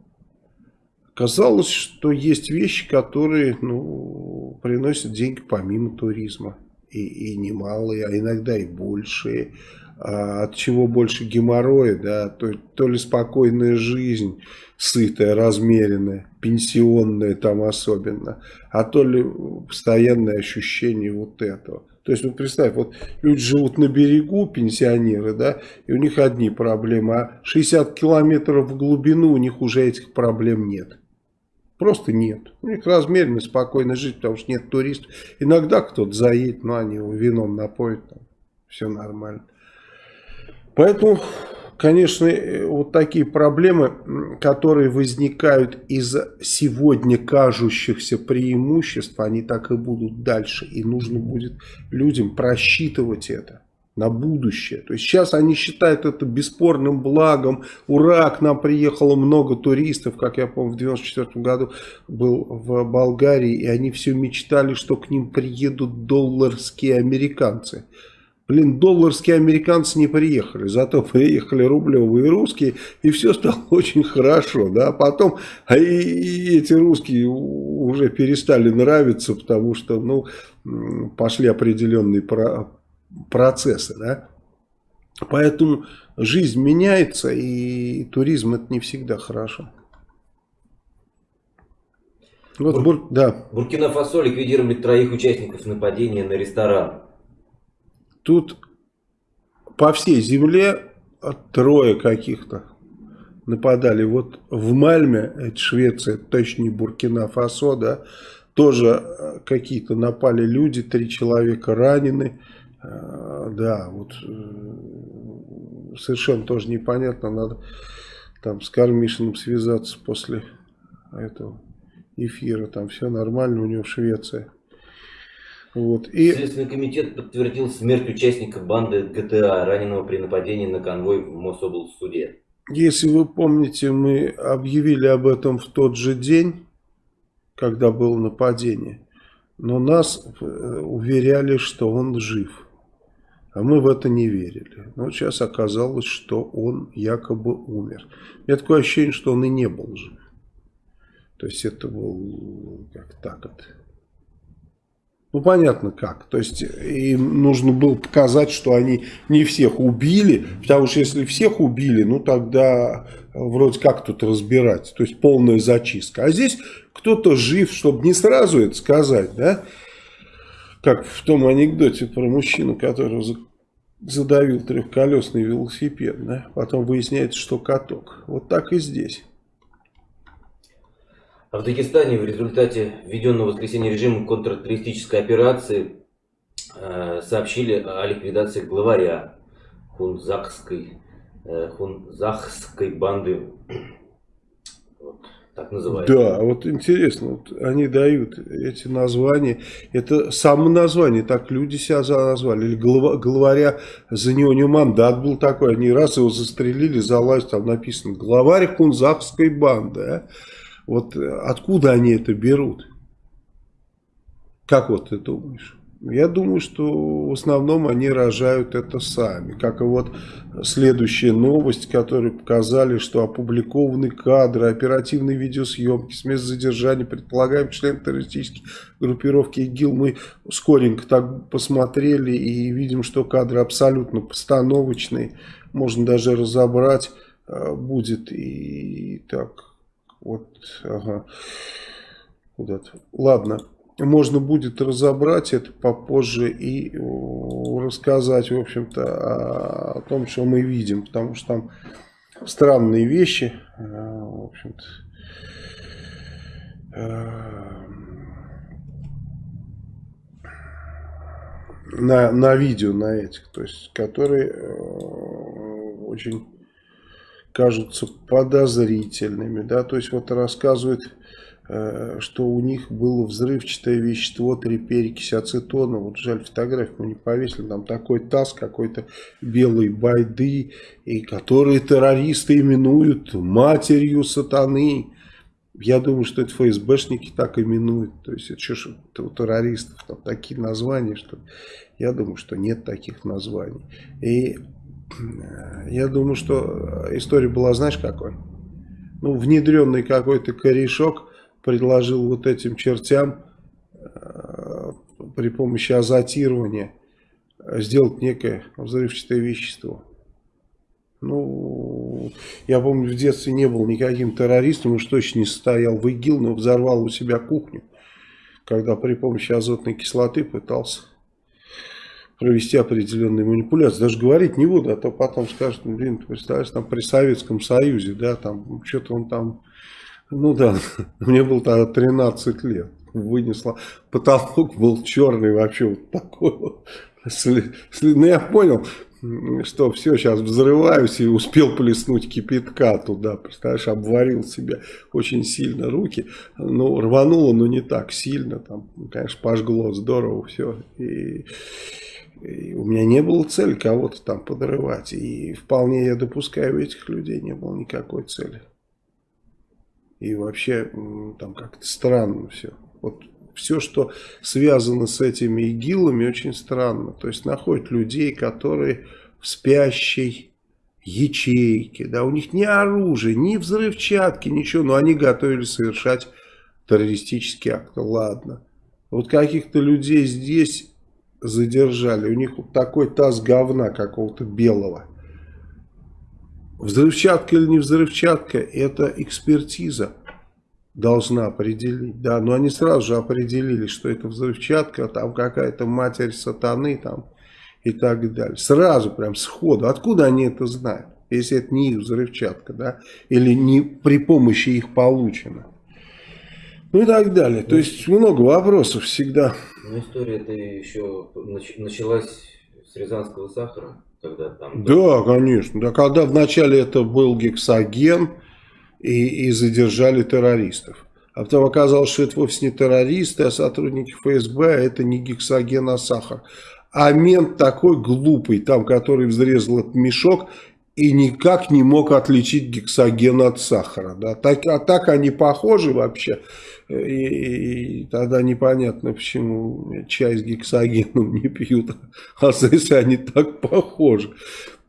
казалось, что есть вещи, которые ну, приносят деньги помимо туризма и, и немалые, а иногда и большие. А от чего больше геморроя, да, то, то ли спокойная жизнь, сытая, размеренная, пенсионная там особенно, а то ли постоянное ощущение вот этого. То есть, вот представь, вот люди живут на берегу, пенсионеры, да, и у них одни проблемы, а 60 километров в глубину у них уже этих проблем нет. Просто нет. У них размеренно, спокойно жить, потому что нет туристов. Иногда кто-то заедет, но они его вином напоят, там, все нормально. Поэтому, конечно, э, вот такие проблемы, которые возникают из сегодня кажущихся преимуществ, они так и будут дальше. И нужно будет людям просчитывать это на будущее. То есть сейчас они считают это бесспорным благом. Ура, к нам приехало много туристов, как я помню, в 94 году был в Болгарии, и они все мечтали, что к ним приедут долларские американцы. Блин, долларские американцы не приехали, зато приехали рублевые русские, и все стало [LAUGHS] очень хорошо. Да? Потом а и, и эти русские уже перестали нравиться, потому что ну, пошли определенные процессы, да. Поэтому жизнь меняется, и туризм это не всегда хорошо. Вот, Бур... Бур... Да. Буркина-Фасо ликвидировали троих участников нападения на ресторан. Тут по всей земле трое каких-то нападали. Вот в Мальме, это Швеция, точно не Буркина-Фасо, да, тоже какие-то напали люди, три человека ранены. Э, да, вот э, совершенно тоже непонятно, надо там с Кармишиным связаться после этого эфира, там все нормально у него в Швеции. Вот. И... Следственный комитет подтвердил смерть участника банды ГТА, раненого при нападении на конвой в Мособлсуде. Если вы помните, мы объявили об этом в тот же день, когда было нападение. Но нас э, уверяли, что он жив. А мы в это не верили. Но сейчас оказалось, что он якобы умер. У меня такое ощущение, что он и не был жив. То есть это был как так вот. Ну понятно как. То есть им нужно было показать, что они не всех убили. Потому что если всех убили, ну тогда вроде как тут разбирать. То есть полная зачистка. А здесь кто-то жив, чтобы не сразу это сказать, да? Как в том анекдоте про мужчину, который задавил трехколесный велосипед, да? потом выясняется, что каток. Вот так и здесь. В Дагестане в результате введенного в воскресенье режима контртеррористической операции э, сообщили о ликвидации главаря хунзакской, э, хунзахской банды так называется. Да, вот интересно, вот они дают эти названия, это само название, так люди себя назвали, или глава, главаря, за него не мандат был такой, они раз его застрелили, залазь, там написано, главарь хунзакской банды, а? Вот откуда они это берут? Как вот ты думаешь? Я думаю, что в основном они рожают это сами. Как и вот следующая новость, которую показали, что опубликованы кадры оперативной видеосъемки с места задержания предполагаем член террористической группировки ИГИЛ. Мы скоренько так посмотрели и видим, что кадры абсолютно постановочные. Можно даже разобрать э, будет. И так, вот, ага, куда-то. Ладно можно будет разобрать это попозже и рассказать, в общем-то, о, том, что мы видим, потому что там странные вещи, э, в общем-то, э, на, на видео, на этих, то есть, которые э, очень кажутся подозрительными, да, то есть, вот рассказывает Э, что у них было взрывчатое вещество, три перекись ацетона. Вот жаль, фотографию мы не повесили. Там такой таз какой-то белой байды, и которые террористы именуют матерью сатаны. Я думаю, что это ФСБшники так именуют. То есть это что у террористов там такие названия, что я думаю, что нет таких названий. И э, я думаю, что история была, знаешь, какой? Ну, внедренный какой-то корешок предложил вот этим чертям э, при помощи азотирования сделать некое взрывчатое вещество. Ну, я помню, в детстве не был никаким террористом, уж точно не состоял в ИГИЛ, но взорвал у себя кухню, когда при помощи азотной кислоты пытался провести определенные манипуляции. Даже говорить не буду, а то потом скажут, блин, ты представляешь, там при Советском Союзе, да, там что-то он там ну да, [LAUGHS] мне было тогда 13 лет. Вынесла. Потолок был черный вообще вот такой вот. Ну я понял, что все, сейчас взрываюсь и успел плеснуть кипятка туда, представляешь, обварил себе очень сильно руки, ну, рвануло, но не так сильно, там, конечно, пожгло здорово все, и, и у меня не было цели кого-то там подрывать, и вполне я допускаю, у этих людей не было никакой цели. И вообще там как-то странно все. Вот все, что связано с этими игилами, очень странно. То есть находят людей, которые в спящей ячейке, да, у них ни оружия, ни взрывчатки, ничего, но они готовились совершать террористический акт. Ладно. Вот каких-то людей здесь задержали, у них вот такой таз говна какого-то белого. Взрывчатка или не взрывчатка, это экспертиза должна определить. Да, но они сразу же определили, что это взрывчатка, там какая-то матерь сатаны там и так далее. Сразу прям сходу. Откуда они это знают? Если это не их взрывчатка, да, или не при помощи их получено. Ну и так далее. То есть много вопросов всегда. Ну история это еще началась с рязанского сахара. Когда там... Да, конечно. Да, когда вначале это был гексоген и, и задержали террористов. А потом оказалось, что это вовсе не террористы, а сотрудники ФСБ, а это не гексоген, а сахар. А мент такой глупый, там, который взрезал этот мешок и никак не мог отличить гексоген от сахара. Да? Так, а так они похожи вообще. И, и тогда непонятно, почему чай с гексогеном не пьют, [LAUGHS] а если они так похожи.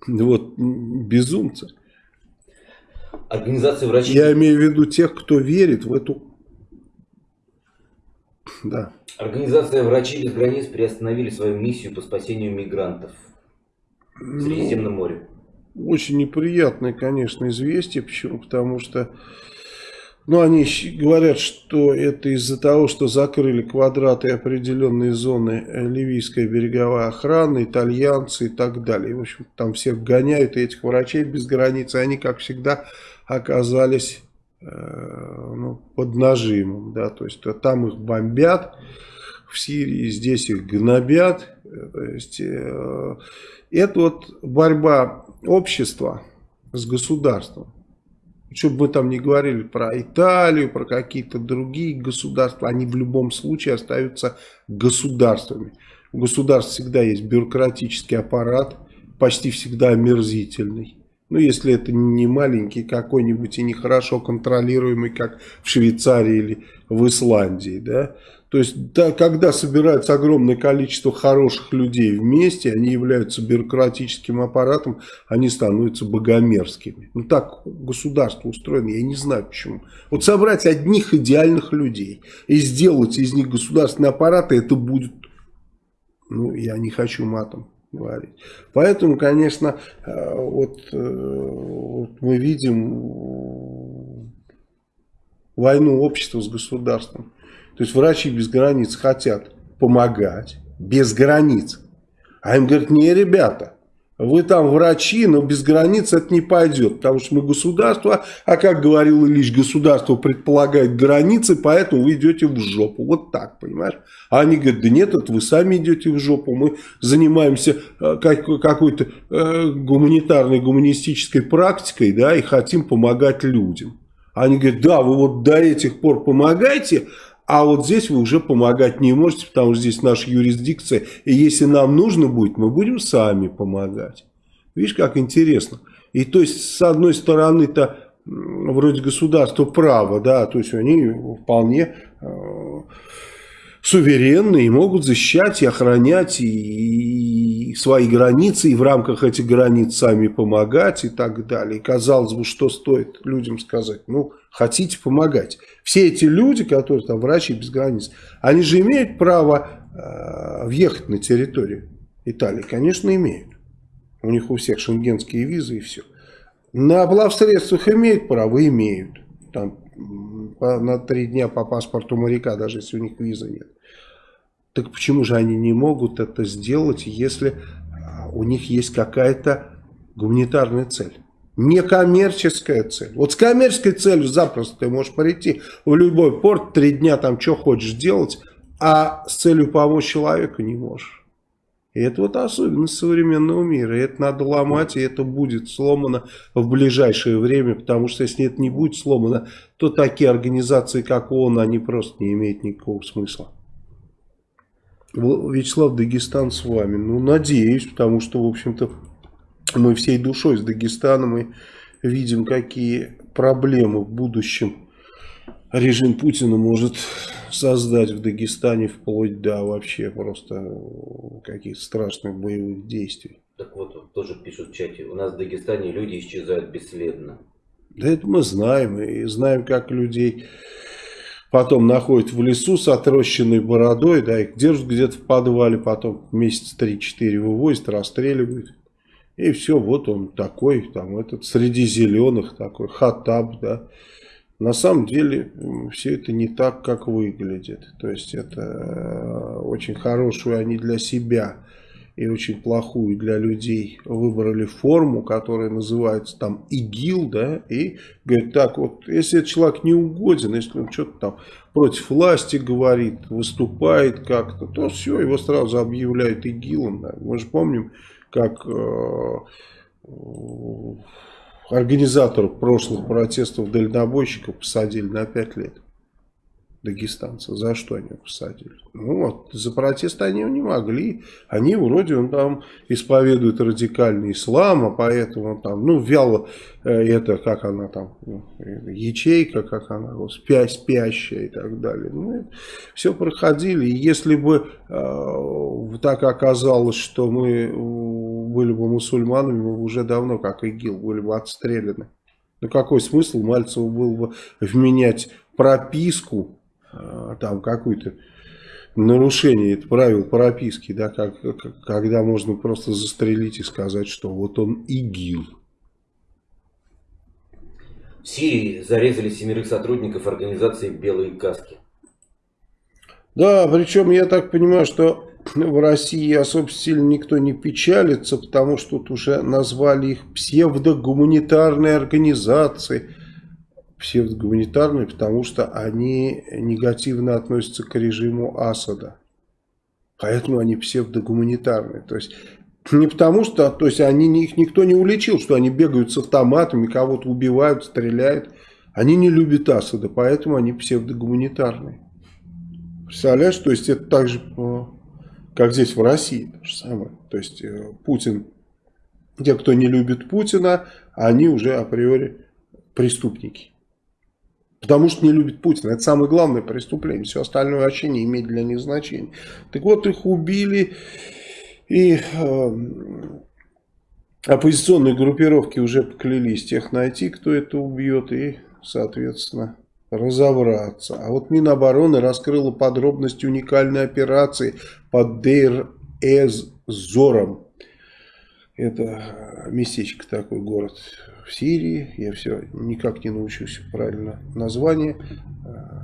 Вот, безумцы. Организация врачей... Я имею в виду тех, кто верит в эту... [CLEARS THROAT] Да. Организация врачей без границ приостановили свою миссию по спасению мигрантов в ну, Средиземном море. Очень неприятное, конечно, известие. Почему? Потому что но они говорят, что это из-за того, что закрыли квадраты определенные зоны э, ливийская береговая охрана, итальянцы и так далее. В общем, там всех гоняют, и этих врачей без границы, они, как всегда, оказались э, ну, под нажимом. Да? То есть, там их бомбят, в Сирии здесь их гнобят. То есть, э, это вот борьба общества с государством. Что бы мы там не говорили про Италию, про какие-то другие государства, они в любом случае остаются государствами. У государств всегда есть бюрократический аппарат, почти всегда омерзительный. Ну, если это не маленький какой-нибудь и нехорошо контролируемый, как в Швейцарии или в Исландии, да. То есть, да, когда собирается огромное количество хороших людей вместе, они являются бюрократическим аппаратом, они становятся богомерзкими. Ну, так государство устроено, я не знаю почему. Вот собрать одних идеальных людей и сделать из них государственные аппараты, это будет, ну, я не хочу матом говорить. Поэтому, конечно, э, вот, э, вот мы видим войну общества с государством. То есть врачи без границ хотят помогать без границ. А им говорят, не, ребята, вы там врачи, но без границ это не пойдет, потому что мы государство, а как говорил Ильич, государство предполагает границы, поэтому вы идете в жопу. Вот так, понимаешь? А они говорят, да нет, это вы сами идете в жопу, мы занимаемся э, какой-то э, гуманитарной, гуманистической практикой, да, и хотим помогать людям. Они говорят, да, вы вот до этих пор помогаете, а вот здесь вы уже помогать не можете, потому что здесь наша юрисдикция. И если нам нужно будет, мы будем сами помогать. Видишь, как интересно. И то есть, с одной стороны-то, вроде государство право, да, то есть они вполне э, суверенны и могут защищать и охранять и, и свои границы, и в рамках этих границ сами помогать и так далее. И казалось бы, что стоит людям сказать, ну, хотите помогать. Все эти люди, которые там врачи без границ, они же имеют право э, въехать на территорию Италии? Конечно, имеют. У них у всех шенгенские визы и все. На плавсредствах имеют право? Имеют. Там на три дня по паспорту моряка, даже если у них визы нет. Так почему же они не могут это сделать, если а, у них есть какая-то гуманитарная цель? Некоммерческая цель. Вот с коммерческой целью запросто ты можешь прийти в любой порт, три дня там что хочешь делать, а с целью помочь человеку не можешь. И это вот особенность современного мира. И это надо ломать, и это будет сломано в ближайшее время, потому что если это не будет сломано, то такие организации, как ООН, они просто не имеют никакого смысла. Вячеслав Дагестан с вами. Ну, надеюсь, потому что, в общем-то, мы всей душой с Дагестаном и видим, какие проблемы в будущем режим Путина может создать в Дагестане вплоть до вообще просто каких-то страшных боевых действий. Так вот, тоже пишут в чате, у нас в Дагестане люди исчезают бесследно. Да это мы знаем, и знаем, как людей потом находят в лесу с отрощенной бородой, да, их держат где-то в подвале, потом месяц 3-4 вывозят, расстреливают. И все, вот он такой, там этот среди зеленых такой, хатаб, да. На самом деле все это не так, как выглядит. То есть это э, очень хорошую они для себя и очень плохую для людей выбрали форму, которая называется там ИГИЛ, да, и говорит, так вот, если этот человек не угоден, если он что-то там против власти говорит, выступает как-то, то все, его сразу объявляют ИГИЛом, да. Мы же помним, как э, организаторов прошлых протестов дальнобойщиков посадили на 5 лет. Дагестанца. За что они посадили? Ну вот, за протест они не могли. Они вроде он там исповедует радикальный ислам, а поэтому там, ну, вяло, э, это, как она там, ну, ячейка, как она, спя, спящая и так далее. Ну, все проходили. И если бы э, так оказалось, что мы были бы мусульманами, мы бы уже давно, как ИГИЛ, были бы отстреляны. Ну какой смысл Мальцеву было бы вменять прописку, там какую-то нарушение правил прописки, да, как, как, когда можно просто застрелить и сказать, что вот он ИГИЛ. В Сирии зарезали семерых сотрудников организации «Белые каски». Да, причем я так понимаю, что в России особо сильно никто не печалится, потому что тут уже назвали их псевдогуманитарной организацией. Псевдогуманитарной, потому что они негативно относятся к режиму Асада. Поэтому они псевдогуманитарные. То есть не потому что, то есть они, их никто не уличил, что они бегают с автоматами, кого-то убивают, стреляют. Они не любят Асада, поэтому они псевдогуманитарные. Представляешь, то есть это также как здесь в России, то же самое. То есть э, Путин те, кто не любит Путина, они уже априори преступники. Потому что не любит Путина. Это самое главное преступление. Все остальное вообще не имеет для них значения. Так вот, их убили. И э, оппозиционные группировки уже поклялись тех найти, кто это убьет. И, соответственно, разобраться. А вот Минобороны раскрыла подробности уникальной операции под Дейр-эз-Зором. Это местечко такой город Сирии. Я все никак не научусь правильно название э,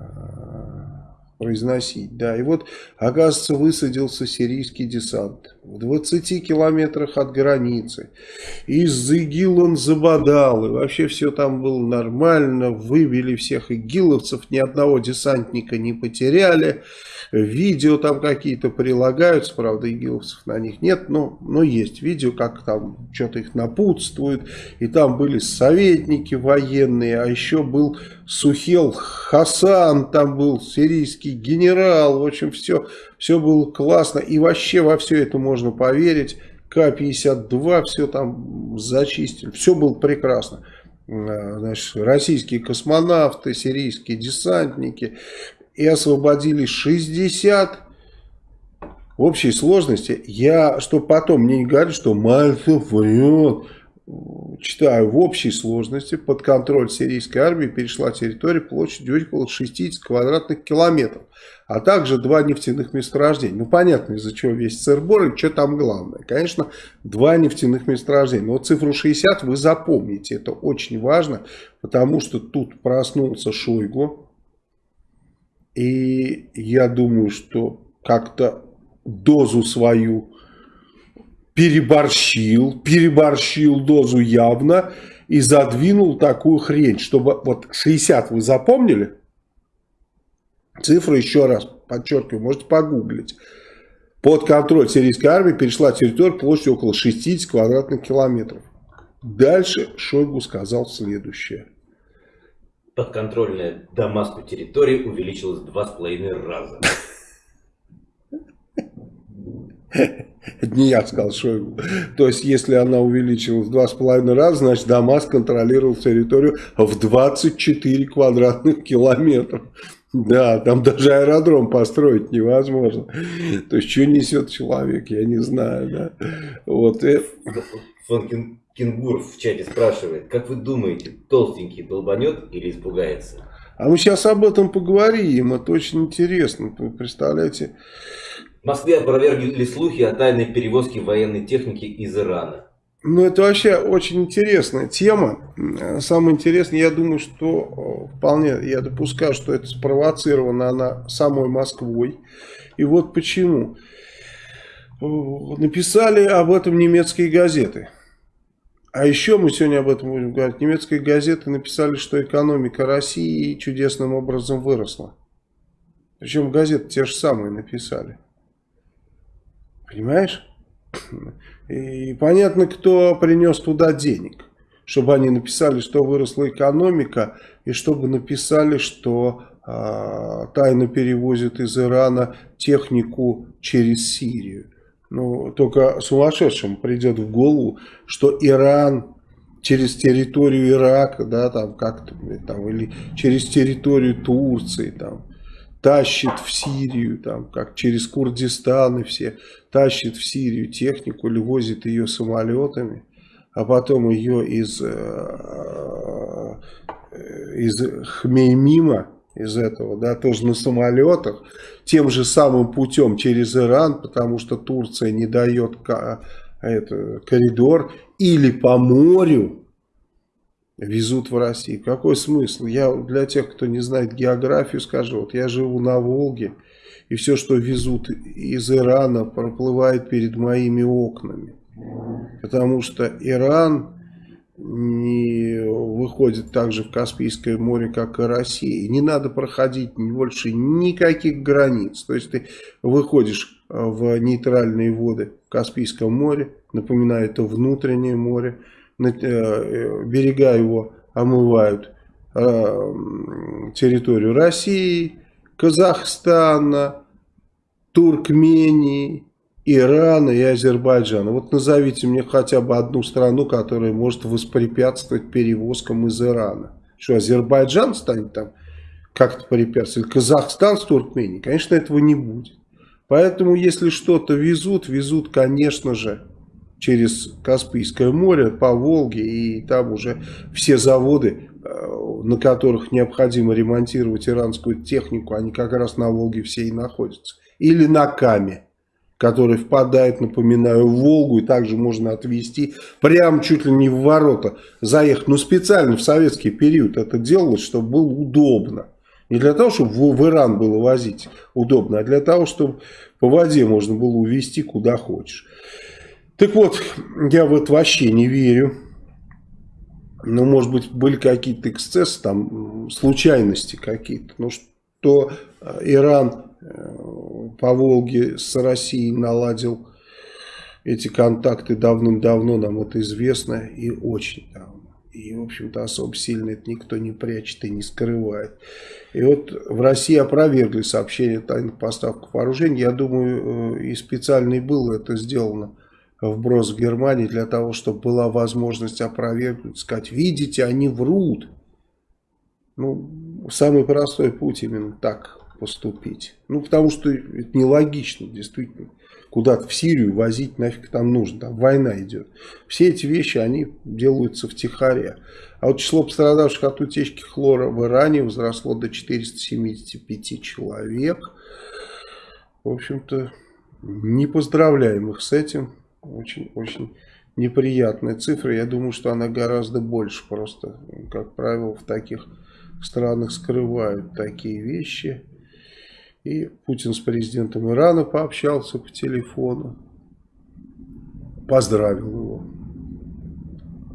произносить. Да, и вот, оказывается, высадился сирийский десант в 20 километрах от границы. Из ИГИЛ он забодал, и вообще все там было нормально, выбили всех игиловцев, ни одного десантника не потеряли. Видео там какие-то прилагаются, правда, игиловцев на них нет, но, но есть видео, как там что-то их напутствует. И там были советники военные, а еще был Сухел Хасан, там был сирийский генерал. В общем, все, все было классно. И вообще во все это можно поверить. К-52, все там зачистили. Все было прекрасно а, значит, российские космонавты, сирийские десантники, и освободили 60 в общей сложности. Я, что потом мне не говорят, что Мальцев врет, читаю, в общей сложности под контроль сирийской армии перешла территория площадью около 60 квадратных километров, а также два нефтяных месторождения. Ну, понятно, из-за чего весь сырбор и что там главное. Конечно, два нефтяных месторождения. Но цифру 60 вы запомните, это очень важно, потому что тут проснулся Шойгу, и я думаю, что как-то дозу свою переборщил, переборщил дозу явно и задвинул такую хрень, чтобы вот 60 вы запомнили? Цифры еще раз подчеркиваю, можете погуглить. Под контроль сирийской армии перешла территория площадью около 60 квадратных километров. Дальше Шойгу сказал следующее подконтрольная Дамаску территория увеличилась в два с половиной раза. Это не я сказал Шойгу. То есть, если она увеличилась в два с половиной раза, значит, Дамаск контролировал территорию в 24 квадратных километра. Да, там даже аэродром построить невозможно. То есть, что несет человек, я не знаю. Да. Вот. И... Фонкин Кенгур в чате спрашивает, как вы думаете, толстенький долбанет или испугается? А мы сейчас об этом поговорим, это очень интересно, вы представляете. В Москве опровергли слухи о тайной перевозке военной техники из Ирана. Ну, это вообще очень интересная тема. Самое интересное, я думаю, что э, вполне, я допускаю, что это спровоцировано она самой Москвой. И вот почему. Э, написали об этом немецкие газеты. А еще мы сегодня об этом будем говорить. Немецкие газеты написали, что экономика России чудесным образом выросла. Причем газеты те же самые написали. Понимаешь? [CLEARS THROAT] И понятно, кто принес туда денег. Чтобы они написали, что выросла экономика, и чтобы написали, что э, тайно перевозят из Ирана технику через Сирию. Ну, только сумасшедшим придет в голову, что Иран через территорию Ирака, да, там как-то, там, или через территорию Турции, там, тащит в Сирию, там, как через Курдистан и все, тащит в Сирию технику или возит ее самолетами, а потом ее из, э, э, из Хмеймима из этого, да, тоже на самолетах, тем же самым путем через Иран, потому что Турция не дает это, коридор, или по морю везут в Россию. Какой смысл? Я для тех, кто не знает географию, скажу, вот я живу на Волге, и все, что везут из Ирана, проплывает перед моими окнами. Потому что Иран не выходит также в Каспийское море, как и Россия. не надо проходить больше никаких границ. То есть ты выходишь э, в нейтральные воды в Каспийском море, напоминаю, это внутреннее море, э, э, берега его омывают территорию России, Казахстана, Туркмении, Ирана и Азербайджана. Вот назовите мне хотя бы одну страну, которая может воспрепятствовать перевозкам из Ирана. Что, Азербайджан станет там как-то препятствовать? Казахстан с Туркменией? Конечно, этого не будет. Поэтому, если что-то везут, везут, конечно же, через Каспийское море, по Волге, и там уже все заводы, э, на которых необходимо ремонтировать иранскую технику, они как раз на Волге все и находятся. Или на Каме который впадает, напоминаю, в Волгу, и также можно отвезти прямо чуть ли не в ворота, заехать. Но специально в советский период это делалось, чтобы было удобно. Не для того, чтобы в, Иран было возить удобно, а для того, чтобы по воде можно было увезти куда хочешь. Так вот, я в это вообще не верю. Ну, может быть, были какие-то эксцессы, там, случайности какие-то. Но что Иран по Волге с Россией наладил эти контакты давным-давно, нам это известно и очень давно. И, в общем-то, особо сильно это никто не прячет и не скрывает. И вот в России опровергли сообщение о тайных поставках вооружений. Я думаю, э, и специально было это сделано вброс в Германии для того, чтобы была возможность опровергнуть, сказать, видите, они врут. Ну, самый простой путь именно так поступить. Ну, потому что это нелогично, действительно. Куда-то в Сирию возить нафиг там нужно, там война идет. Все эти вещи, они делаются в Тихаре. А вот число пострадавших от утечки хлора в Иране возросло до 475 человек. В общем-то, не поздравляем их с этим. Очень-очень неприятная цифра. Я думаю, что она гораздо больше. Просто, как правило, в таких странах скрывают такие вещи. И Путин с президентом Ирана пообщался по телефону. Поздравил его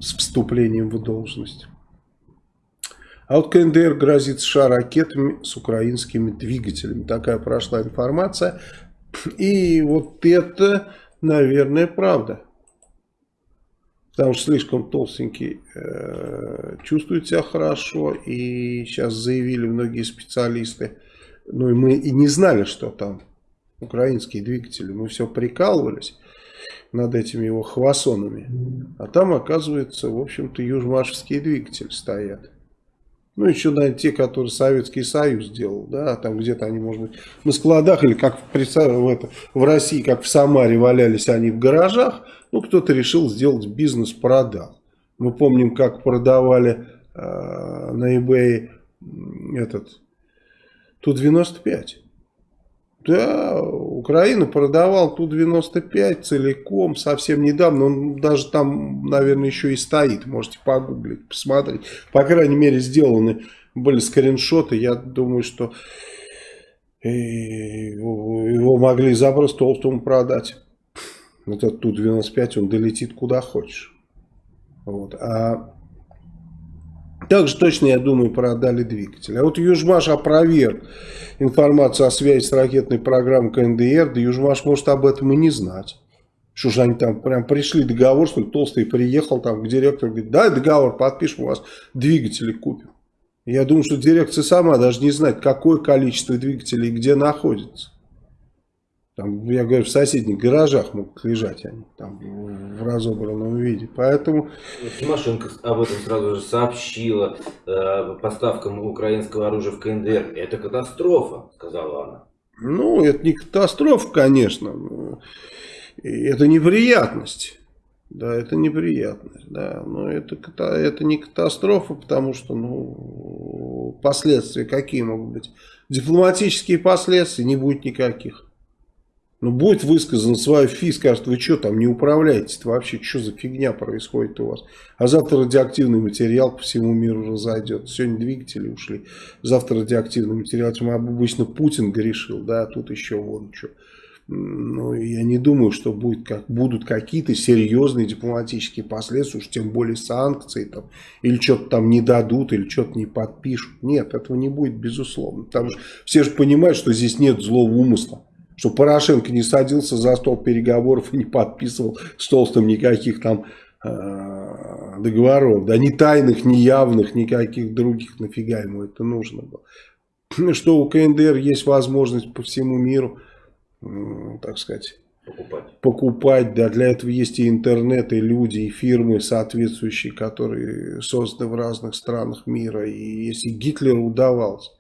с вступлением в должность. А вот КНДР грозит США ракетами с украинскими двигателями. Такая прошла информация. И вот это, наверное, правда. Потому что слишком толстенький э, чувствует себя хорошо. И сейчас заявили многие специалисты, ну и мы и не знали, что там украинские двигатели. Мы все прикалывались над этими его хвасонами. А там, оказывается, в общем-то, южмашевские двигатели стоят. Ну, еще, наверное, те, которые Советский Союз делал, да, там где-то они, может быть, на складах, или как в, в, это, в России, как в Самаре валялись они в гаражах, ну, кто-то решил сделать бизнес, продал. Мы помним, как продавали э, на eBay этот Ту-95. Да, Украина продавал Ту-95 целиком совсем недавно. Он даже там, наверное, еще и стоит. Можете погуглить, посмотреть. По крайней мере, сделаны были скриншоты. Я думаю, что его могли запрос толстому продать. Этот Ту-95, он долетит куда хочешь. Вот. А также точно, я думаю, продали двигатель. А вот Южмаш опроверг информацию о связи с ракетной программой КНДР. Да Южмаш может об этом и не знать. Что же они там прям пришли договор, что толстый приехал там к директору, говорит, дай договор, подпишем, у вас двигатели купим. Я думаю, что дирекция сама даже не знает, какое количество двигателей где находится. Там, я говорю, в соседних гаражах могут лежать они там в разобранном виде. Поэтому... Тимошенко об этом сразу же сообщила. Э, поставкам украинского оружия в КНДР. Это катастрофа, сказала она. Ну, это не катастрофа, конечно. Это неприятность. Да, это неприятность, да, но это, это не катастрофа, потому что, ну, последствия какие могут быть? Дипломатические последствия не будет никаких. Ну, будет высказан свой фи, скажет, вы что там не управляете вообще, что за фигня происходит у вас? А завтра радиоактивный материал по всему миру разойдет. Сегодня двигатели ушли, завтра радиоактивный материал. Чем обычно Путин грешил, да, а тут еще вон что. Ну, я не думаю, что будет, как, будут какие-то серьезные дипломатические последствия, уж тем более санкции, там, или что-то там не дадут, или что-то не подпишут. Нет, этого не будет, безусловно. Потому что все же понимают, что здесь нет злого умысла что Порошенко не садился за стол переговоров и не подписывал с Толстым никаких там э, договоров, да, ни тайных, ни явных, никаких других, нафига ему это нужно было. Что у КНДР есть возможность по всему миру, так сказать, покупать. покупать. Да, для этого есть и интернет, и люди, и фирмы соответствующие, которые созданы в разных странах мира. И если Гитлеру удавалось,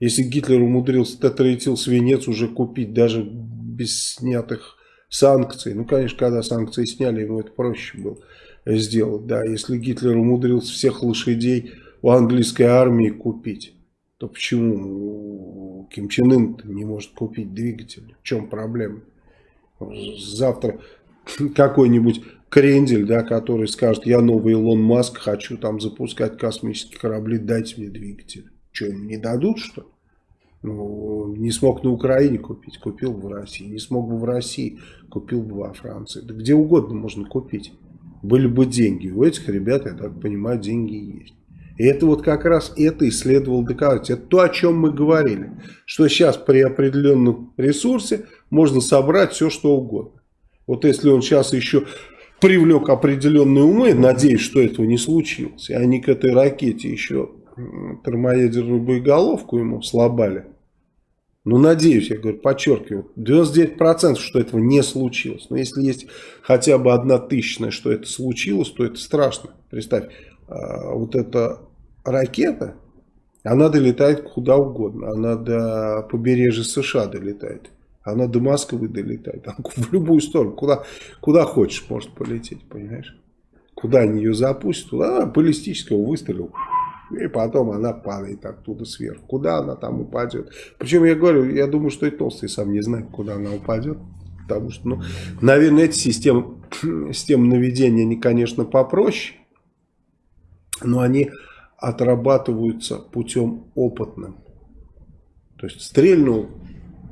если Гитлер умудрился тетраэтил свинец уже купить даже без снятых санкций, ну, конечно, когда санкции сняли, ему это проще было сделать, да, если Гитлер умудрился всех лошадей у английской армии купить, то почему Ким Чен Ын не может купить двигатель? В чем проблема? Завтра какой-нибудь крендель, да, который скажет, я новый Илон Маск, хочу там запускать космические корабли, дайте мне двигатель. Что, ему не дадут, что ли? Ну, не смог на Украине купить, купил в России. Не смог бы в России, купил бы во Франции. Да где угодно можно купить. Были бы деньги. У этих ребят, я так понимаю, деньги есть. И это вот как раз это и следовало доказать. Это то, о чем мы говорили. Что сейчас при определенном ресурсе можно собрать все, что угодно. Вот если он сейчас еще привлек определенные умы, надеюсь, что этого не случилось, и они к этой ракете еще термоядерную боеголовку ему слабали. Ну, надеюсь, я говорю, подчеркиваю, 99% что этого не случилось. Но если есть хотя бы одна тысячная, что это случилось, то это страшно. Представь, а, вот эта ракета, она долетает куда угодно. Она до побережья США долетает. Она до Москвы долетает. В любую сторону. Куда, куда хочешь может полететь, понимаешь? Куда они ее запустят, туда баллистического выстрела. И потом она падает оттуда сверху. Куда она там упадет? Причем я говорю, я думаю, что и толстый сам не знает, куда она упадет. Потому что, ну, наверное, эти системы, [CLEARS THROAT] системы наведения, они, конечно, попроще. Но они отрабатываются путем опытным. То есть стрельнул,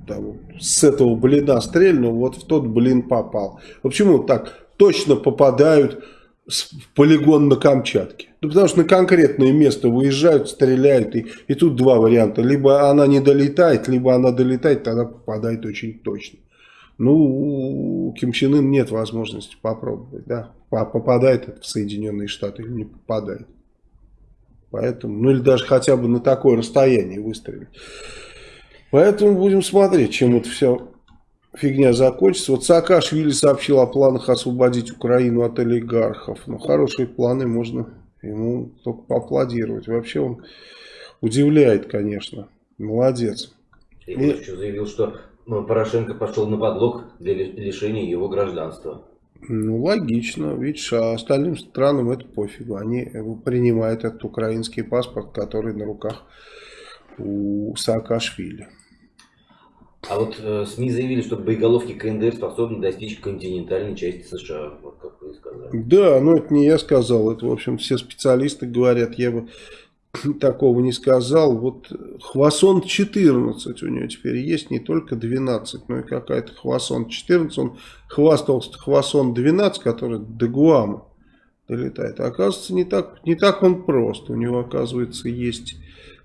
там, с этого блина стрельнул, вот в тот блин попал. Почему так точно попадают полигон на Камчатке? Ну, потому что на конкретное место выезжают, стреляют, и, и тут два варианта. Либо она не долетает, либо она долетает, тогда попадает очень точно. Ну, у Ким Чен Ын нет возможности попробовать, да, попадает это в Соединенные Штаты или не попадает. Поэтому, ну или даже хотя бы на такое расстояние выстрелить. Поэтому будем смотреть, чем это все фигня закончится. Вот Саакашвили сообщил о планах освободить Украину от олигархов. Ну, хорошие планы, можно ему только поаплодировать. Вообще он удивляет, конечно. Молодец. И, И... еще заявил, что ну, Порошенко пошел на подлог для лишения его гражданства. Ну, логично. Видишь, а остальным странам это пофигу. Они принимают этот украинский паспорт, который на руках у Саакашвили. А вот э, СМИ заявили, что боеголовки КНДР способны достичь континентальной части США, вот как вы сказали. Да, но это не я сказал, это, в общем, все специалисты говорят, я бы [CLEARS THROAT] такого не сказал. Вот Хвасон 14 у него теперь есть, не только 12, но и какая-то Хвасон 14. Он хвастался Хвасон 12, который до Гуама долетает. Оказывается, не так, не так он прост. У него, оказывается, есть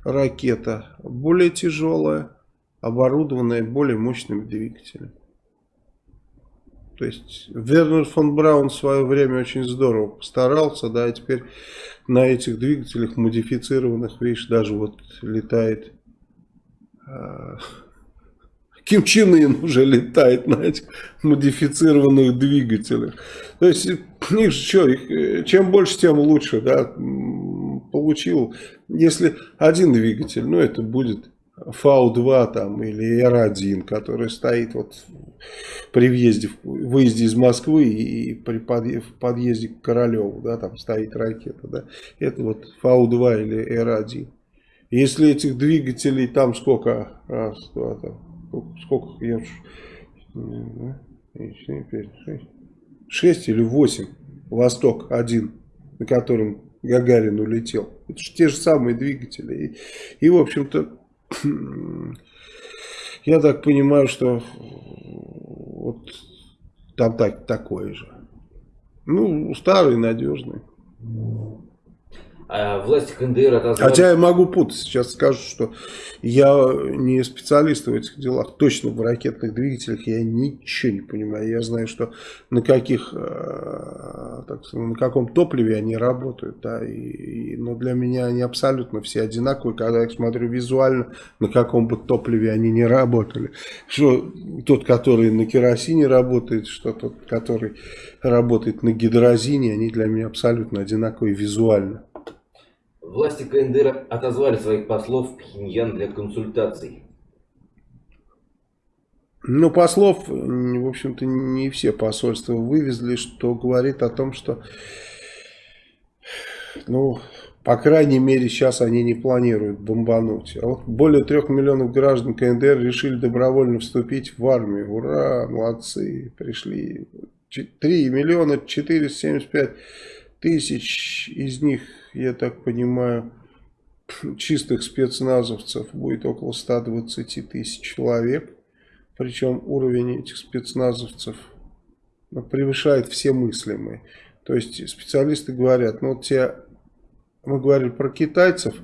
ракета более тяжелая, оборудованная более мощным двигателем. То есть Вернер фон Браун в свое время очень здорово постарался, да, и теперь на этих двигателях модифицированных, видишь, даже вот летает э, Ким Чен Ын уже летает на этих модифицированных двигателях. То есть, их что, их, чем больше, тем лучше, да, получил. Если один двигатель, ну, это будет ФАУ-2 там или Р-1, который стоит вот при въезде, выезде из Москвы и при подъезде к Королеву, да, там стоит ракета, да, это вот ФАУ-2 или Р-1. Если этих двигателей там сколько, раз, два, там, сколько, я шесть или восемь, Восток один, на котором Гагарин улетел. Это же те же самые двигатели. И, и в общем-то, я так понимаю, что вот там так, такое же. Ну, старый, надежный. А власти КНДР отозвали... Хотя я могу путать. Сейчас скажу, что я не специалист в этих делах. Точно в ракетных двигателях я ничего не понимаю. Я знаю, что на каких, э, так на каком топливе они работают. Да, и, и, но для меня они абсолютно все одинаковые. Когда я смотрю визуально, на каком бы топливе они не работали. Что тот, который на керосине работает, что тот, который работает на гидрозине, они для меня абсолютно одинаковые визуально. Власти КНДР отозвали своих послов в Пхеньян для консультаций. Ну, послов, в общем-то, не все посольства вывезли, что говорит о том, что, ну, по крайней мере, сейчас они не планируют бомбануть. А вот более трех миллионов граждан КНДР решили добровольно вступить в армию. Ура, молодцы, пришли. 3 миллиона 475 тысяч из них я так понимаю, чистых спецназовцев будет около 120 тысяч человек. Причем уровень этих спецназовцев ну, превышает все мыслимые. То есть специалисты говорят, ну вот те, мы говорили про китайцев,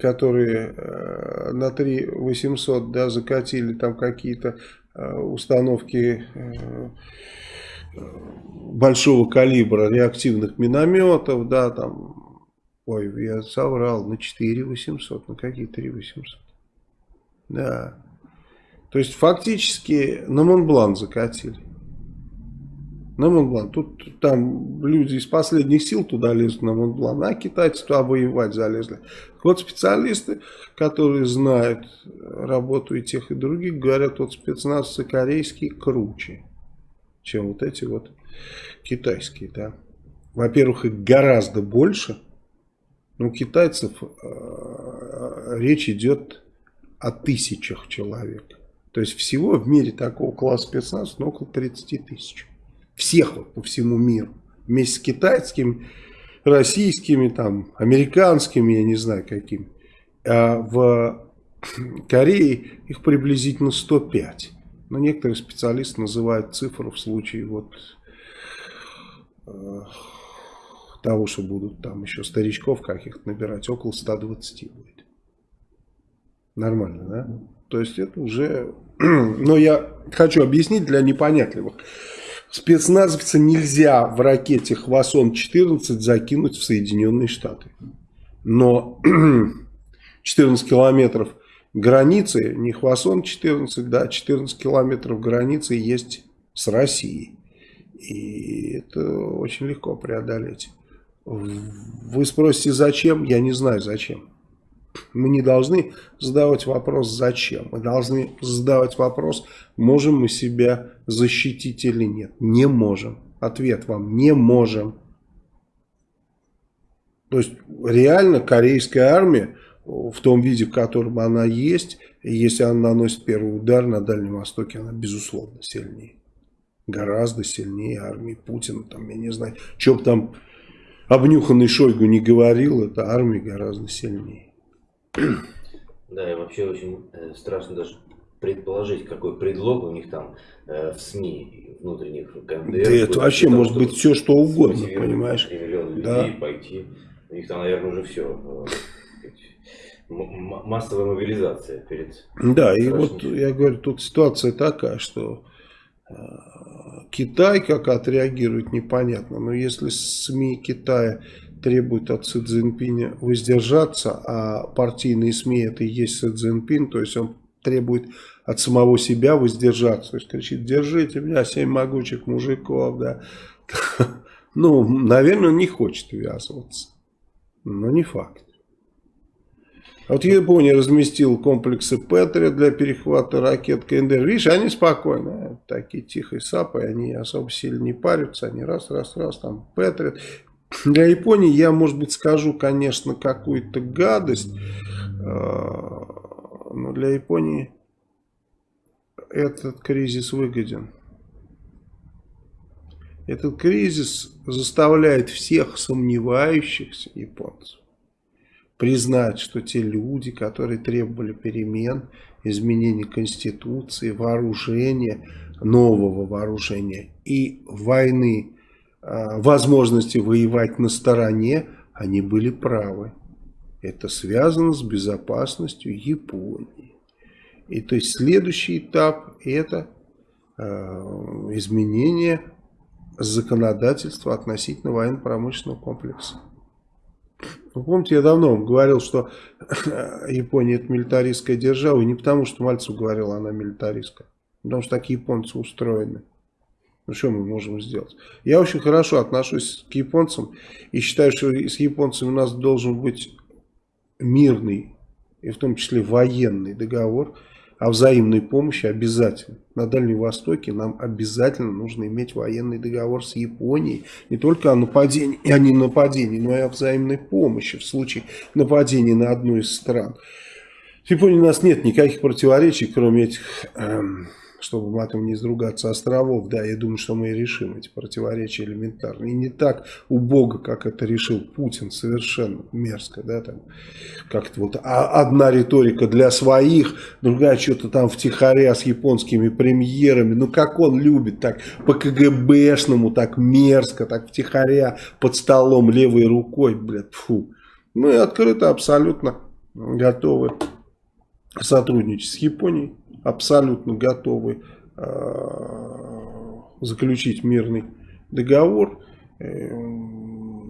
которые э, на 3 800 да, закатили там какие-то э, установки э, большого калибра реактивных минометов, да, там, ой, я соврал, на 4 800, на какие 3 800? Да. То есть фактически на Монблан закатили. На Монблан. Тут там люди из последних сил туда лезут на Монблан, а китайцы туда воевать залезли. Вот специалисты, которые знают работу и тех, и других, говорят, вот спецназцы корейские круче чем вот эти вот китайские. Да. Во-первых, их гораздо больше. Но у китайцев э, речь идет о тысячах человек. То есть всего в мире такого класса спецназа ну, около 30 тысяч. Всех вот по всему миру. Вместе с китайскими, российскими, там, американскими, я не знаю какими. А в Корее их приблизительно 105. Но некоторые специалисты называют цифру в случае вот э, того, что будут там еще старичков каких-то набирать, около 120 будет. Нормально, да? То есть это уже... [CLEARS THROAT] Но я хочу объяснить для непонятливых. Спецназовца нельзя в ракете Хвасон-14 закинуть в Соединенные Штаты. Но [CLEARS THROAT] 14 километров границы, не Хвасон 14, да, 14 километров границы есть с Россией. И это очень легко преодолеть. Вы спросите, зачем? Я не знаю, зачем. Мы не должны задавать вопрос, зачем. Мы должны задавать вопрос, можем мы себя защитить или нет. Не можем. Ответ вам, не можем. То есть, реально корейская армия в том виде, в котором она есть, если она наносит первый удар на Дальнем Востоке, она безусловно сильнее. Гораздо сильнее армии Путина. Там, я не знаю, что бы там обнюханный Шойгу не говорил, это армия гораздо сильнее. [CLEARS THROAT] Да, и вообще очень э, страшно даже предположить, какой предлог у них там э, в СМИ внутренних КНДР. Да это вообще того, может быть все что угодно, понимаешь? да. пойти. У них там, наверное, уже все э, массовая мобилизация перед... Да, и вот я говорю, тут ситуация такая, что э, Китай как отреагирует непонятно, но если СМИ Китая требуют от Си Цзиньпиня воздержаться, а партийные СМИ это и есть Си Цзиньпин, то есть он требует от самого себя воздержаться, то есть кричит, держите меня, семь могучих мужиков, да. [LAUGHS] Ну, наверное, он не хочет ввязываться, но не факт. А вот Япония разместила комплексы Петри для перехвата ракет КНДР. Видишь, они спокойно, такие тихие сапы, они особо сильно не парятся, они раз, раз, раз, там Петри. Для Японии я, может быть, скажу, конечно, какую-то гадость, а, но для Японии этот кризис выгоден. Этот кризис заставляет всех сомневающихся японцев признать, что те люди, которые требовали перемен, изменения Конституции, вооружения, нового вооружения и войны, а, возможности воевать на стороне, они были правы. Это связано с безопасностью Японии. И то есть следующий этап это э, изменение законодательства относительно военно-промышленного комплекса. Вы помните, я давно говорил, что [CLEARS THROAT] Япония это милитаристская держава, и не потому, что Мальцев говорил, она милитаристская, потому что так японцы устроены. Ну, что мы можем сделать? Я очень хорошо отношусь к японцам и считаю, что с японцами у нас должен быть мирный, и в том числе военный договор о взаимной помощи обязательно. На Дальнем Востоке нам обязательно нужно иметь военный договор с Японией. Не только о нападении, а не нападении, но и о взаимной помощи в случае нападения на одну из стран. В Японии у нас нет никаких противоречий, кроме этих... Эм, чтобы матом не изругаться, островов, да, я думаю, что мы и решим эти противоречия элементарно. И не так убого, как это решил Путин, совершенно мерзко, да, там, как-то вот а одна риторика для своих, другая что-то там втихаря с японскими премьерами, ну как он любит, так по КГБшному, так мерзко, так втихаря под столом левой рукой, блядь, фу. Мы открыто абсолютно готовы сотрудничать с Японией абсолютно готовы э, заключить мирный договор, э,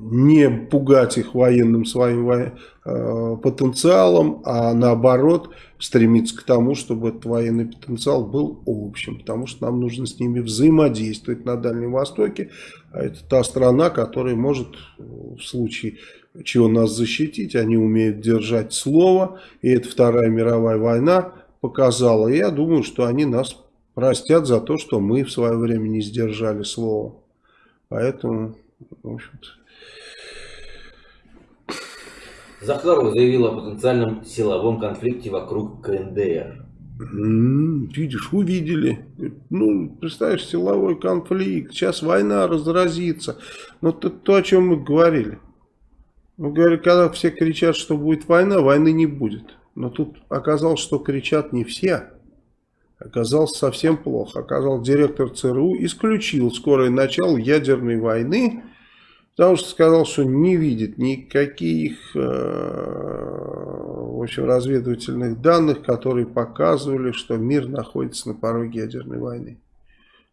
не пугать их военным своим э, потенциалом, а наоборот стремиться к тому, чтобы этот военный потенциал был общим, потому что нам нужно с ними взаимодействовать на Дальнем Востоке, а это та страна, которая может в случае чего нас защитить, они умеют держать слово, и это Вторая мировая война, показала. Я думаю, что они нас простят за то, что мы в свое время не сдержали слово. Поэтому, в общем-то... Захарова заявила о потенциальном силовом конфликте вокруг КНДР. М -м, видишь, увидели. Ну, представляешь, силовой конфликт. Сейчас война разразится. Но то, то о чем мы говорили. Мы говорили, когда все кричат, что будет война, войны не будет. Но тут оказалось, что кричат не все. Оказалось совсем плохо. Оказалось, директор ЦРУ исключил скорое начало ядерной войны, потому что сказал, что не видит никаких э, в общем, разведывательных данных, которые показывали, что мир находится на пороге ядерной войны.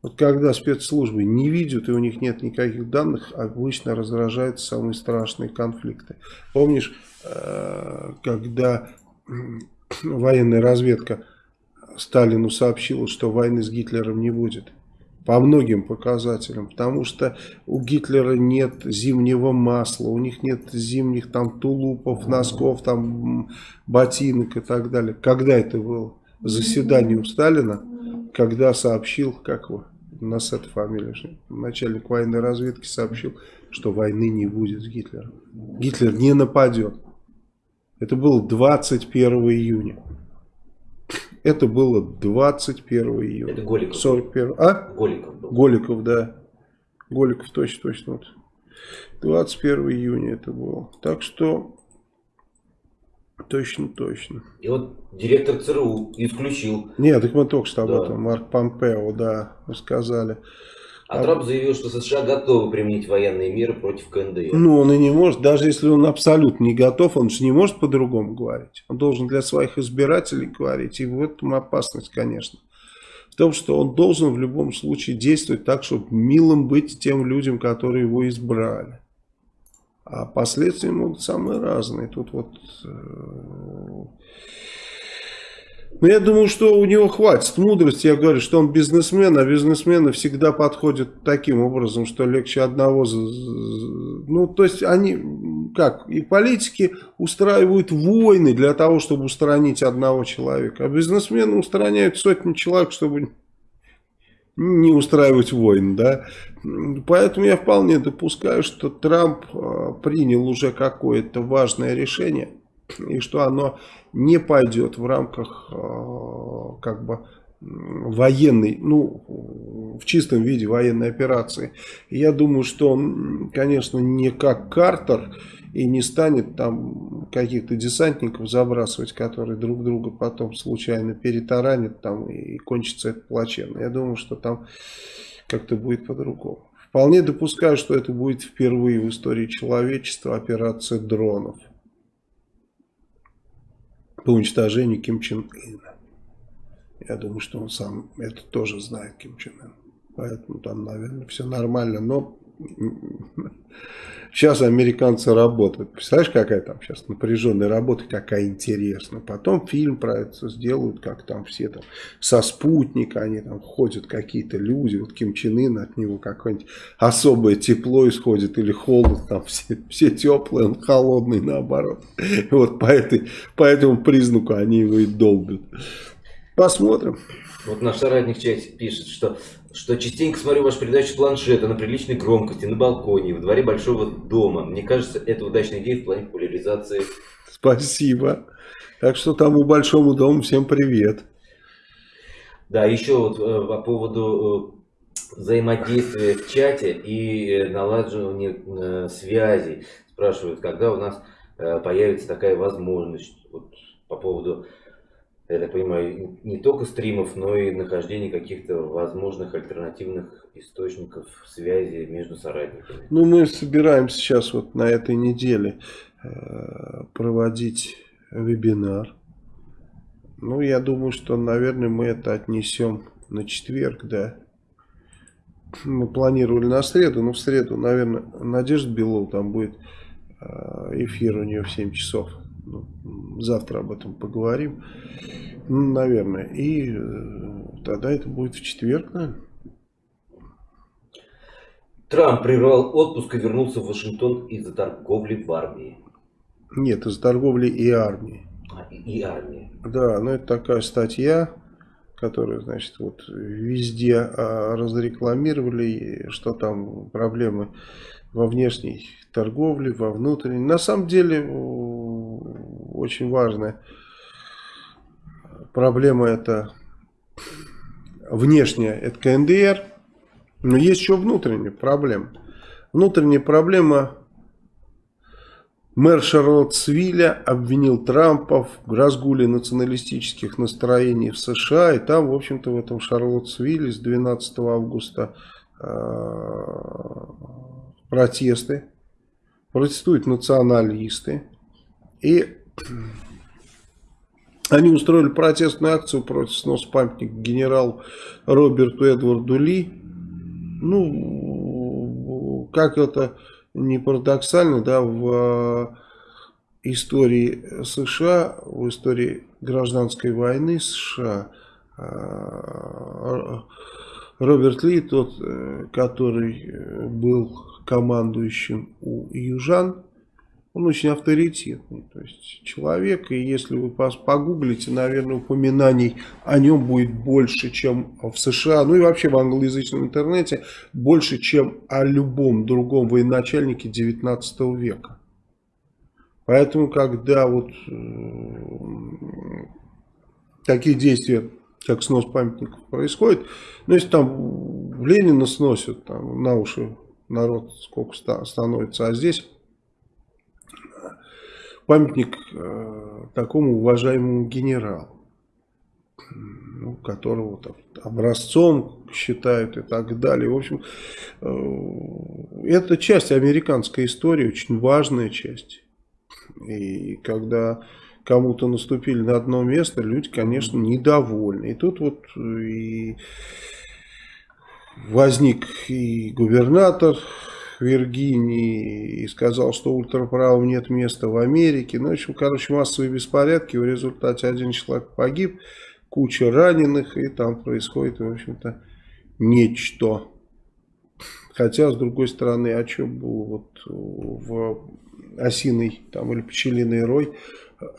Вот когда спецслужбы не видят и у них нет никаких данных, обычно раздражаются самые страшные конфликты. Помнишь, э, когда военная разведка Сталину сообщила, что войны с Гитлером не будет. По многим показателям. Потому что у Гитлера нет зимнего масла, у них нет зимних там тулупов, носков, там ботинок и так далее. Когда это было? Заседание у Сталина, когда сообщил, как его, у нас эта фамилия, начальник военной разведки сообщил, что войны не будет с Гитлером. Гитлер не нападет. Это было 21 июня. Это было 21 июня. Это Голиков. 41... А? Голиков был. Голиков, да. Голиков, точно, точно. Вот. 21 июня это было. Так что, точно, точно. И вот директор ЦРУ исключил. Нет, так мы только что об да. этом, Марк Помпео, да, сказали. А, Трамп заявил, что США готовы применить военные меры против КНДР. Ну, он и не может, даже если он абсолютно не готов, он же не может по-другому говорить. Он должен для своих избирателей говорить, и в этом опасность, конечно. В том, что он должен в любом случае действовать так, чтобы милым быть тем людям, которые его избрали. А последствия могут самые разные. Тут вот... Э но я думаю, что у него хватит мудрости. Я говорю, что он бизнесмен, а бизнесмены всегда подходят таким образом, что легче одного... Ну, то есть они, как, и политики устраивают войны для того, чтобы устранить одного человека. А бизнесмены устраняют сотни человек, чтобы не устраивать войн, да. Поэтому я вполне допускаю, что Трамп а, принял уже какое-то важное решение и что оно не пойдет в рамках э, как бы военной, ну, в чистом виде военной операции. я думаю, что он, конечно, не как Картер и не станет там каких-то десантников забрасывать, которые друг друга потом случайно перетаранят там и кончится это плачевно. Я думаю, что там как-то будет по-другому. Вполне допускаю, что это будет впервые в истории человечества операция дронов по уничтожению Ким Чен Ына. Я думаю, что он сам это тоже знает, Ким Чен Ын. Поэтому там, наверное, все нормально. Но сейчас американцы работают. Представляешь, какая там сейчас напряженная работа, какая интересная. Потом фильм про это сделают, как там все там со спутника, они там ходят какие-то люди, вот Ким Чен Ын, от него какое-нибудь особое тепло исходит или холод, там все, все теплые, он холодный наоборот. Вот по, этой, по этому признаку они его и долбят. Посмотрим. Вот наш соратник часть пишет, что что частенько смотрю вашу передачу с планшета на приличной громкости, на балконе, в дворе большого дома. Мне кажется, это удачная идея в плане популяризации. Спасибо. Так что тому большому дому всем привет. Да, еще вот э, по поводу э, взаимодействия в чате и э, налаживания связей. Спрашивают, когда у нас появится такая возможность. Вот по поводу я так понимаю, не только стримов, но и нахождение каких-то возможных альтернативных источников связи между соратниками. Ну, мы собираемся сейчас вот на этой неделе э, проводить вебинар. Ну, я думаю, что, наверное, мы это отнесем на четверг, да. Мы планировали на среду, но в среду, наверное, Надежда Белова там будет э, эфир у нее в 7 часов. Завтра об этом поговорим. Ну, наверное. И э, тогда это будет в четверг, наверное. Трамп прервал отпуск и вернулся в Вашингтон из-за торговли в армии. Нет, из-за торговли и армии. А, и, и армии. Да, ну это такая статья, которую, значит, вот везде а, разрекламировали, что там проблемы во внешней торговле, во внутренней. На самом деле очень важная проблема это внешняя, это КНДР, но есть еще внутренняя проблема. Внутренняя проблема Мэр Шарлоттсвилля обвинил Трампа в разгуле националистических настроений в США. И там, в общем-то, в этом Шарлоттсвилле с 12 августа э, протесты. Протестуют националисты. И они устроили протестную акцию против сноса памятника генералу Роберту Эдварду Ли. Ну, как это не парадоксально, да, в истории США, в истории гражданской войны США, а, Роберт Ли, тот, э, который был командующим у южан, он очень авторитетный, то есть человек, и если вы погуглите, наверное, упоминаний о нем будет больше, чем в США, ну и вообще в англоязычном интернете, больше, чем о любом другом военачальнике 19 века. Поэтому, когда вот э, такие действия, как снос памятников происходит, ну если там Ленина сносят, там на уши народ сколько становится, а здесь памятник э, такому уважаемому генералу, ну, которого там, образцом считают и так далее. В общем, э, это часть американской истории, очень важная часть. И когда кому-то наступили на одно место, люди, конечно, недовольны. И тут вот и возник и губернатор Виргинии и сказал, что ультраправым нет места в Америке. Ну, в общем, короче, массовые беспорядки. В результате один человек погиб, куча раненых, и там происходит, в общем-то, нечто. Хотя, с другой стороны, а что было вот в осиный там, или пчелиный рой,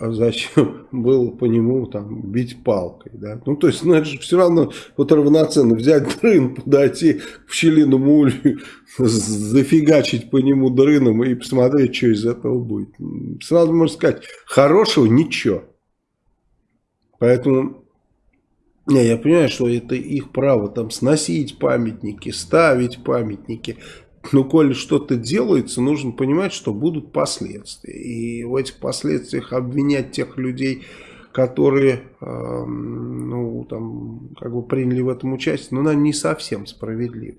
зачем было по нему там бить палкой, да? Ну, то есть, ну, это же все равно вот равноценно взять дрын, подойти к пчелиному улью, зафигачить по нему дрыном и посмотреть, что из этого будет. Сразу можно сказать, хорошего ничего. Поэтому, не, я понимаю, что это их право там сносить памятники, ставить памятники, но коли что-то делается, нужно понимать, что будут последствия. И в этих последствиях обвинять тех людей, которые э, ну, там, как бы приняли в этом участие, ну, наверное, не совсем справедливо.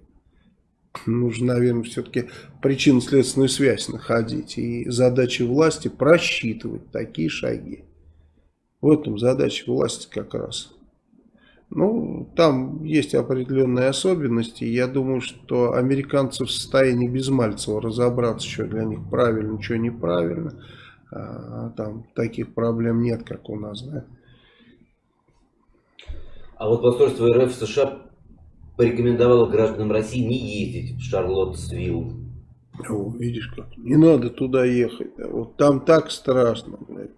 нужно, наверное, все-таки причинно-следственную связь находить. И задача власти просчитывать такие шаги. В этом задача власти как раз. Ну, там есть определенные особенности. Я думаю, что американцы в состоянии без Мальцева разобраться, что для них правильно, что неправильно. А, там таких проблем нет, как у нас, да. А вот посольство РФ США порекомендовало гражданам России не ездить в Шарлоттсвилл. О, видишь как, не надо туда ехать, вот там так страшно, блядь.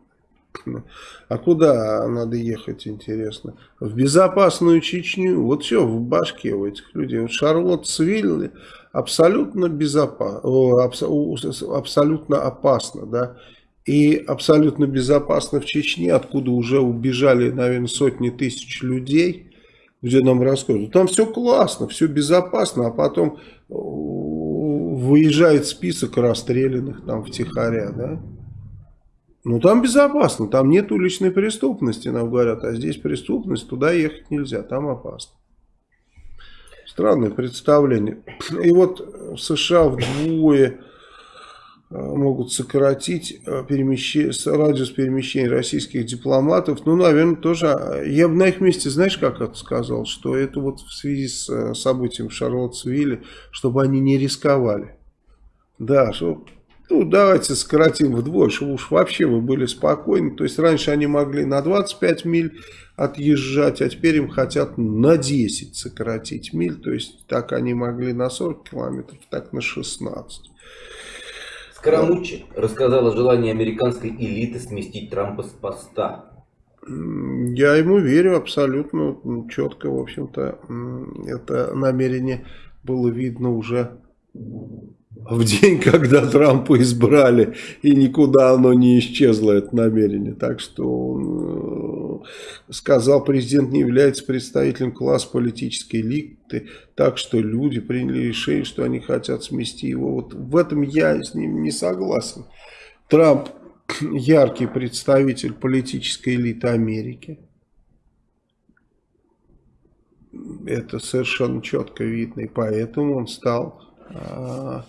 А куда надо ехать, интересно? В безопасную Чечню. Вот все в башке у этих людей. Вот Шарлоттсвилл абсолютно безопасно, абсолютно опасно, да. И абсолютно безопасно в Чечне, откуда уже убежали, наверное, сотни тысяч людей, где нам рассказывают. Там все классно, все безопасно, а потом выезжает список расстрелянных там втихаря, да. Ну, там безопасно, там нет уличной преступности, нам говорят, а здесь преступность, туда ехать нельзя, там опасно. Странное представление. И вот в США вдвое Э, могут сократить э, перемещение, радиус перемещения российских дипломатов. Ну, наверное, тоже. А, я бы на их месте, знаешь, как это сказал, что это вот в связи с э, событием в Шарлоттсвилле, чтобы они не рисковали. Да, что, ну, давайте сократим вдвое, чтобы уж вообще вы были спокойны. То есть, раньше они могли на 25 миль отъезжать, а теперь им хотят на 10 сократить миль. То есть, так они могли на 40 километров, так на 16. Скоромучи рассказал о желании американской элиты сместить Трампа с поста. Я ему верю абсолютно четко, в общем-то, это намерение было видно уже в день, [LAUGHS] когда Трампа избрали, и никуда оно не исчезло, это намерение. Так что он э, сказал, президент не является представителем класса политической элиты, так что люди приняли решение, что они хотят смести его. Вот в этом я с ним не согласен. Трамп [CLEARS THROAT] яркий представитель политической элиты Америки. Это совершенно четко видно, и поэтому он стал а,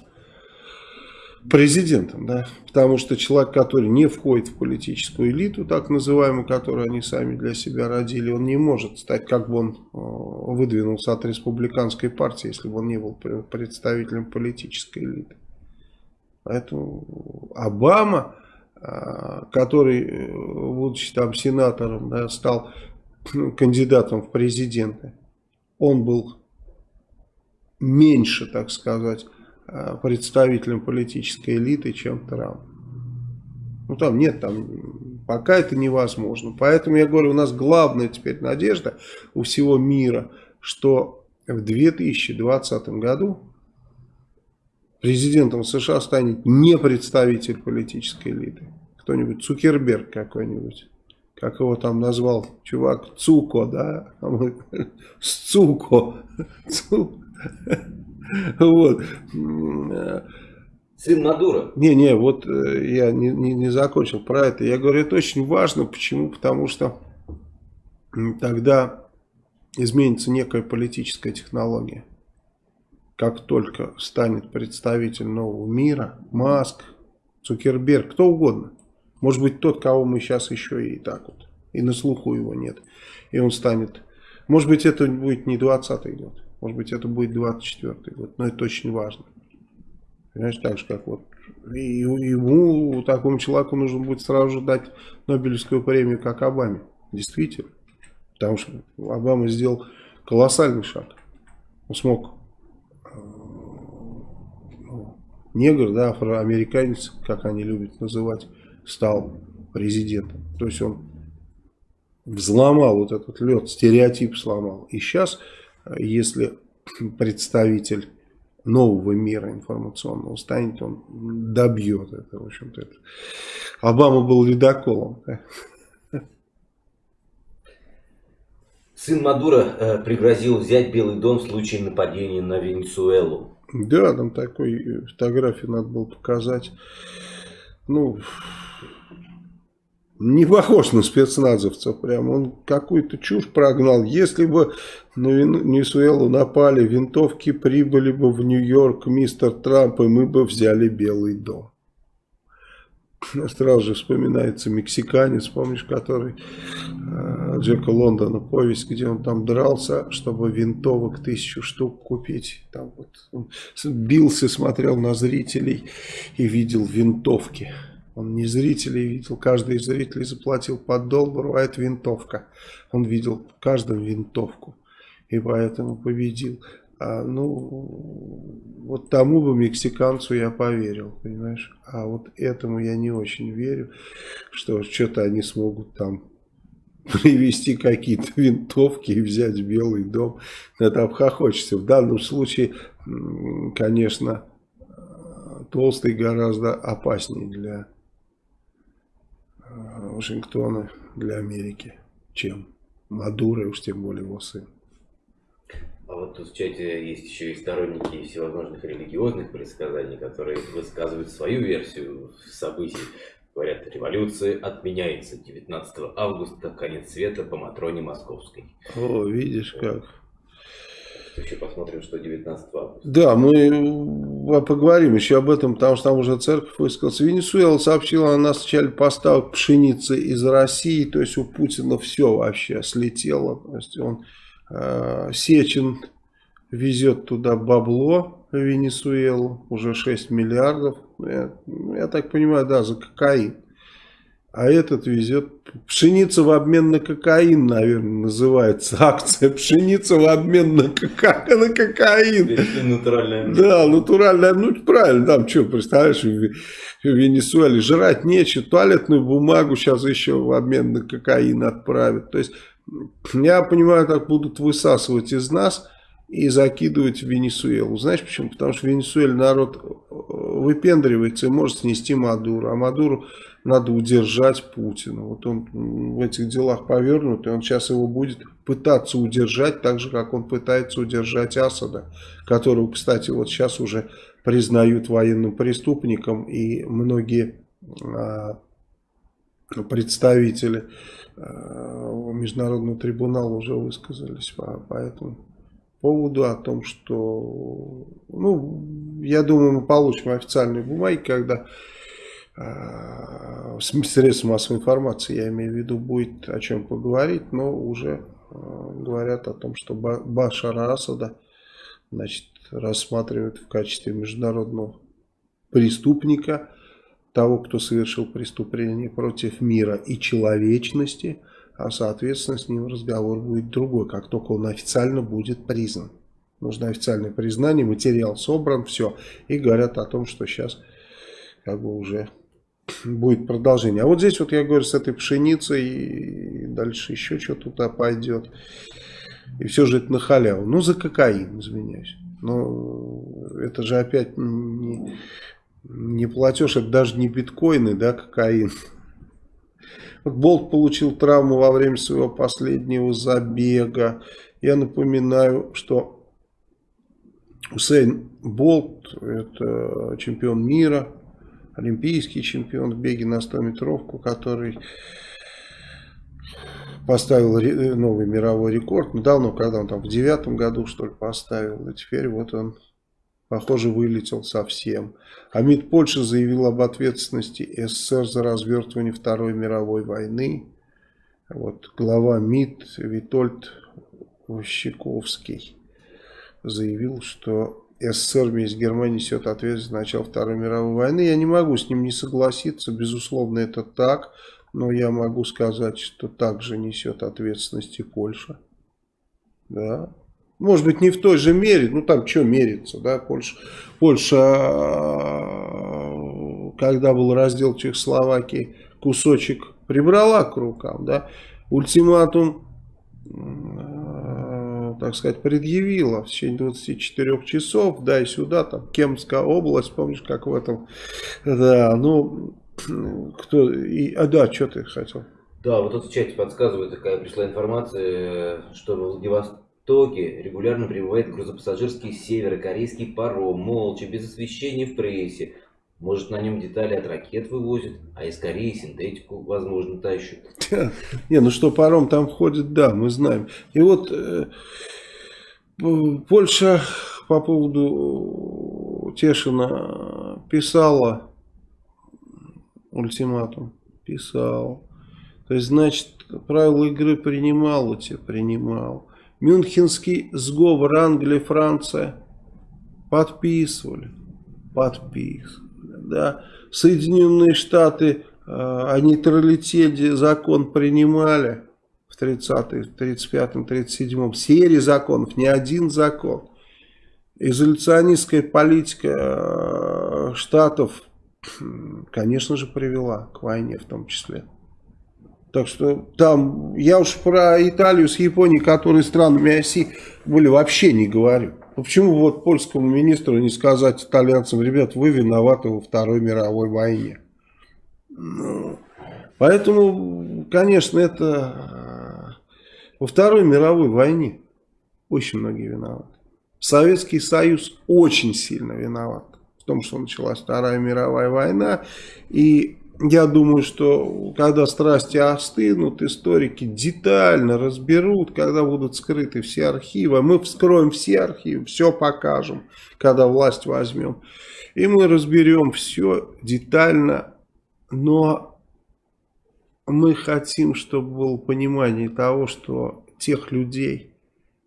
президентом, да, потому что человек, который не входит в политическую элиту, так называемую, которую они сами для себя родили, он не может стать, как бы он э, выдвинулся от республиканской партии, если бы он не был представителем политической элиты. Поэтому Обама, э, который, э, будучи там сенатором, да, стал кандидатом в президенты, он был меньше, так сказать, представителем политической элиты, чем Трамп. Ну там нет, там пока это невозможно. Поэтому я говорю, у нас главная теперь надежда у всего мира, что в 2020 году президентом США станет не представитель политической элиты. Кто-нибудь, Цукерберг какой-нибудь. Как его там назвал чувак, Цуко, да? [LAUGHS] Сцуко. [LAUGHS] [LAUGHS] Вот. Сын Мадура. Не, не, вот э, я не, не, не закончил про это. Я говорю, это очень важно. Почему? Потому что тогда изменится некая политическая технология. Как только станет представитель нового мира, Маск, Цукерберг, кто угодно. Может быть, тот, кого мы сейчас еще и так вот, и на слуху его нет. И он станет, может быть, это будет не 20 год. Может быть, это будет 24 год, но это очень важно. Понимаешь, так же, как вот и ему, такому человеку, нужно будет сразу же дать Нобелевскую премию, как Обаме. Действительно. Потому что Обама сделал колоссальный шаг. Он смог э, ну, негр, да, афроамериканец, как они любят называть, стал президентом. То есть он взломал вот этот лед, стереотип сломал. И сейчас если представитель нового мира информационного станет, он добьет это, в общем-то. Это. Обама был ледоколом. Сын Мадура э, пригрозил взять Белый дом в случае нападения на Венесуэлу. Да, там такой фотографию надо было показать. Ну, не похож на спецназовца прям. Он какую-то чушь прогнал. Если бы на Венесуэлу напали, винтовки прибыли бы в Нью-Йорк, мистер Трамп, и мы бы взяли Белый дом. [LAUGHS] Сразу же вспоминается мексиканец, помнишь, который э, Джека Лондона, повесть, где он там дрался, чтобы винтовок тысячу штук купить. Там вот он бился, смотрел на зрителей и видел винтовки. Он не зрителей видел, каждый из зрителей заплатил по доллару, а это винтовка. Он видел каждую винтовку и поэтому победил. А, ну, вот тому бы мексиканцу я поверил, понимаешь? А вот этому я не очень верю, что что-то они смогут там [LAUGHS] привести какие-то винтовки и взять Белый дом. Это обхохочется. В данном случае, конечно, толстый гораздо опаснее для Вашингтона для Америки, чем Мадуро, и уж тем более его сын. А вот тут в чате есть еще и сторонники всевозможных религиозных предсказаний, которые высказывают свою версию событий. Говорят, революция отменяется 19 августа, конец света по Матроне Московской. О, видишь как еще посмотрим, что 19 августа. Да, мы поговорим еще об этом, потому что там уже церковь высказалась. Венесуэла сообщила о начале поставок пшеницы из России, то есть у Путина все вообще слетело. То есть он э, Сечин везет туда бабло в Венесуэлу, уже 6 миллиардов. Я, я так понимаю, да, за кокаин. А этот везет пшеница в обмен на кокаин, наверное, называется акция. Пшеница в обмен на, кока... на кокаин. Натуральная. Да, натуральная. Ну, правильно, там что, представляешь, в, Венесуэле жрать нечего, туалетную бумагу сейчас еще в обмен на кокаин отправят. То есть, я понимаю, так будут высасывать из нас и закидывать в Венесуэлу. Знаешь почему? Потому что в Венесуэле народ э, выпендривается и может снести Мадуру. А Мадуру надо удержать Путина. Вот он в этих делах повернут, и он сейчас его будет пытаться удержать, так же, как он пытается удержать Асада, которого, кстати, вот сейчас уже признают военным преступником, и многие а, представители а, Международного трибунала уже высказались по, по этому поводу, о том, что, ну, я думаю, мы получим официальные бумаги, когда средств массовой информации, я имею в виду, будет о чем поговорить, но уже э, говорят о том, что Башара Асада значит, рассматривают в качестве международного преступника, того, кто совершил преступление против мира и человечности, а соответственно с ним разговор будет другой, как только он официально будет признан. Нужно официальное признание, материал собран, все. И говорят о том, что сейчас как бы уже будет продолжение. А вот здесь вот я говорю с этой пшеницей и дальше еще что туда пойдет. И все же это на халяву. Ну, за кокаин, извиняюсь. Но это же опять не, не платеж, это даже не биткоины, да, кокаин. Вот Болт получил травму во время своего последнего забега. Я напоминаю, что Усейн Болт, это чемпион мира, олимпийский чемпион в беге на 100 метровку, который поставил новый мировой рекорд. Ну, давно, когда он там в девятом году, что ли, поставил. И теперь вот он, похоже, вылетел совсем. А МИД Польши заявил об ответственности СССР за развертывание Второй мировой войны. Вот глава МИД Витольд Ващиковский заявил, что СССР вместе с Германией несет ответственность за начало Второй мировой войны. Я не могу с ним не согласиться, безусловно, это так. Но я могу сказать, что также несет ответственность и Польша. Да. Может быть, не в той же мере, ну там что мериться, да, Польша, Польша, когда был раздел Чехословакии, кусочек прибрала к рукам, да, ультиматум так сказать, предъявила в течение 24 часов, да и сюда, там, Кемская область, помнишь, как в этом, да, ну, [CLEARS THROAT] кто, и, а да, что ты хотел? Да, вот тут в чате подсказывает, такая пришла информация, что в Владивостоке регулярно прибывает грузопассажирский северокорейский паром, молча, без освещения в прессе. Может, на нем детали от ракет вывозят, а из Кореи синтетику, возможно, тащат. [LAUGHS] Не, ну что паром там входит, да, мы знаем. И вот э, Польша по поводу Тешина писала ультиматум. Писал. То есть, значит, правила игры принимал тебя, принимал. Мюнхенский сговор Англия, Франция подписывали. Подписывали да, Соединенные Штаты э, о нейтралитете закон принимали в 30-м, 35-м, 37-м, серии законов, не один закон. Изоляционистская политика э, Штатов, [CLEARS THROAT] конечно же, привела к войне в том числе. Так что там, я уж про Италию с Японией, которые странами оси были, вообще не говорю. Почему вот польскому министру не сказать итальянцам, ребят, вы виноваты во Второй мировой войне? Ну, поэтому, конечно, это э, во Второй мировой войне очень многие виноваты. Советский Союз очень сильно виноват в том, что началась Вторая мировая война. И я думаю, что когда страсти остынут, историки детально разберут, когда будут скрыты все архивы. Мы вскроем все архивы, все покажем, когда власть возьмем. И мы разберем все детально, но мы хотим, чтобы было понимание того, что тех людей,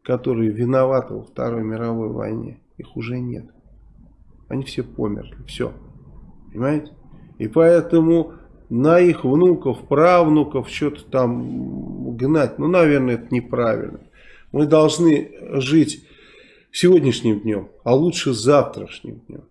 которые виноваты во Второй мировой войне, их уже нет. Они все померли, все. Понимаете? И поэтому на их внуков, правнуков что-то там гнать, ну, наверное, это неправильно. Мы должны жить сегодняшним днем, а лучше завтрашним днем.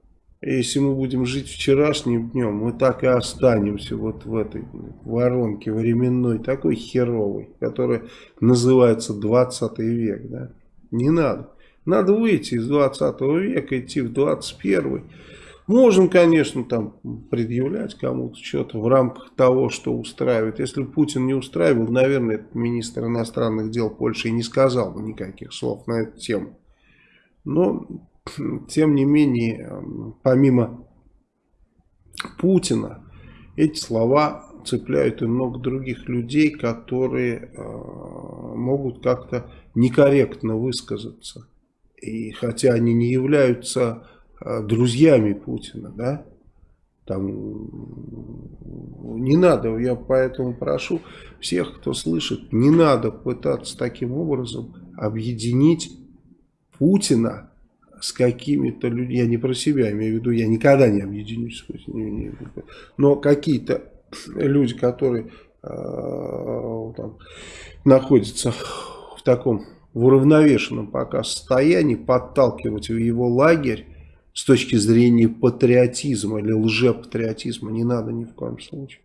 Если мы будем жить вчерашним днем, мы так и останемся вот в этой воронке временной, такой херовой, которая называется 20 век. Да? Не надо. Надо выйти из 20 века, идти в 21 Можем, конечно, там предъявлять кому-то что-то в рамках того, что устраивает. Если Путин не устраивал, наверное, министр иностранных дел Польши и не сказал бы никаких слов на эту тему. Но, тем не менее, помимо Путина, эти слова цепляют и много других людей, которые э, могут как-то некорректно высказаться. И хотя они не являются друзьями Путина, да, там не надо, я поэтому прошу всех, кто слышит, не надо пытаться таким образом объединить Путина с какими-то людьми, я не про себя имею в виду, я никогда не объединюсь с Путиным, но какие-то люди, которые э, там, находятся в таком в уравновешенном пока состоянии, подталкивать в его лагерь, с точки зрения патриотизма или лжепатриотизма не надо ни в коем случае.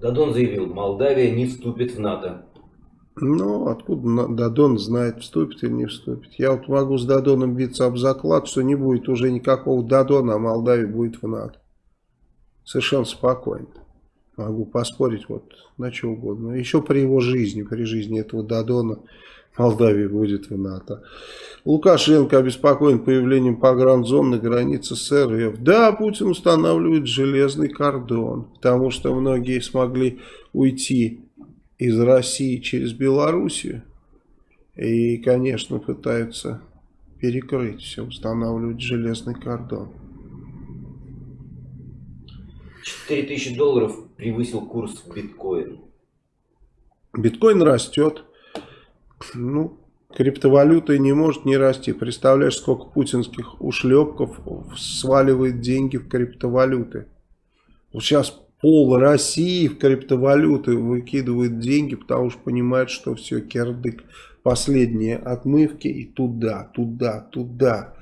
Дадон заявил, Молдавия не вступит в НАТО. Ну, откуда Дадон знает, вступит или не вступит. Я вот могу с Дадоном биться об заклад, что не будет уже никакого Дадона, а Молдавия будет в НАТО. Совершенно спокойно. Могу поспорить вот на что угодно. Еще при его жизни, при жизни этого Дадона Молдавия будет в НАТО. Лукашенко обеспокоен появлением погранзон на границе с РФ. Да, Путин устанавливает железный кордон, потому что многие смогли уйти из России через Белоруссию. И, конечно, пытаются перекрыть все, устанавливать железный кордон. 4000 долларов превысил курс биткоин. Биткоин растет. Ну, криптовалюта не может не расти. Представляешь, сколько путинских ушлепков сваливает деньги в криптовалюты. Вот сейчас пол России в криптовалюты выкидывает деньги, потому что понимает, что все, кирдык. Последние отмывки и туда, туда, туда.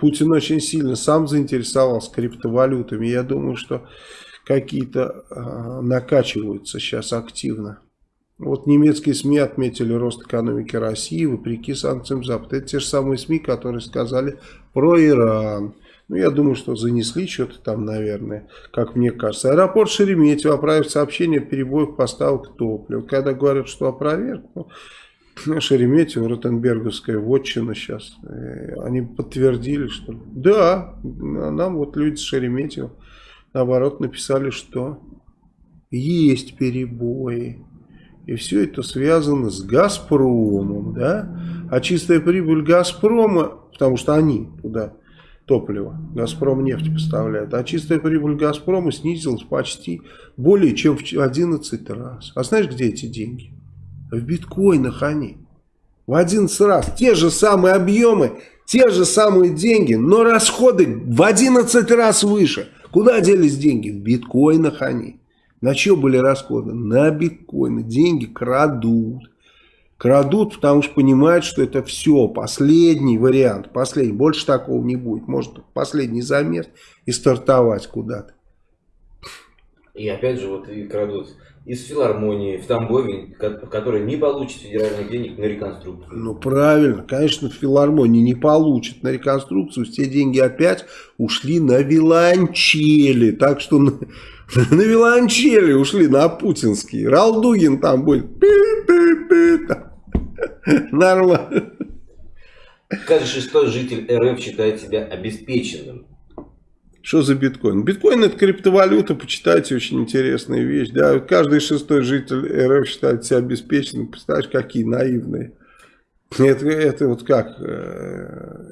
Путин очень сильно сам заинтересовался криптовалютами. Я думаю, что какие-то э, накачиваются сейчас активно. Вот немецкие СМИ отметили рост экономики России вопреки санкциям Запада. Это те же самые СМИ, которые сказали про Иран. Ну, я думаю, что занесли что-то там, наверное, как мне кажется. Аэропорт Шереметьево оправив сообщение о перебоях поставок топлива. Когда говорят, что опроверг, ну, [CLEARS THROAT] Шереметьево, Ротенберговская вотчина сейчас. Э, они подтвердили, что да, нам вот люди с Шереметьево наоборот написали, что есть перебои. И все это связано с Газпромом, да? А чистая прибыль Газпрома, потому что они туда топливо, Газпром нефть поставляет, а чистая прибыль Газпрома снизилась почти более чем в 11 раз. А знаешь, где эти деньги? В биткоинах они. В 11 раз. Те же самые объемы, те же самые деньги, но расходы в 11 раз выше. Куда делись деньги? В биткоинах они. На что были расходы? На биткоины. Деньги крадут. Крадут, потому что понимают, что это все, последний вариант, последний. Больше такого не будет. Может, последний замес и стартовать куда-то. И опять же, вот и крадут из филармонии в Тамбове, который не получит федеральных денег на реконструкцию. Ну, правильно. Конечно, филармония не получит на реконструкцию. Все деньги опять ушли на виланчели. Так что [LAUGHS] на виолончели ушли на путинский. Ралдугин там будет. [LAUGHS] Нормально. Каждый шестой житель РФ считает себя обеспеченным. Что за биткоин? Биткоин это криптовалюта, почитайте, очень интересная вещь. Да? Каждый шестой житель РФ считает себя обеспеченным. Представляешь, какие наивные. Это, это вот как? Э,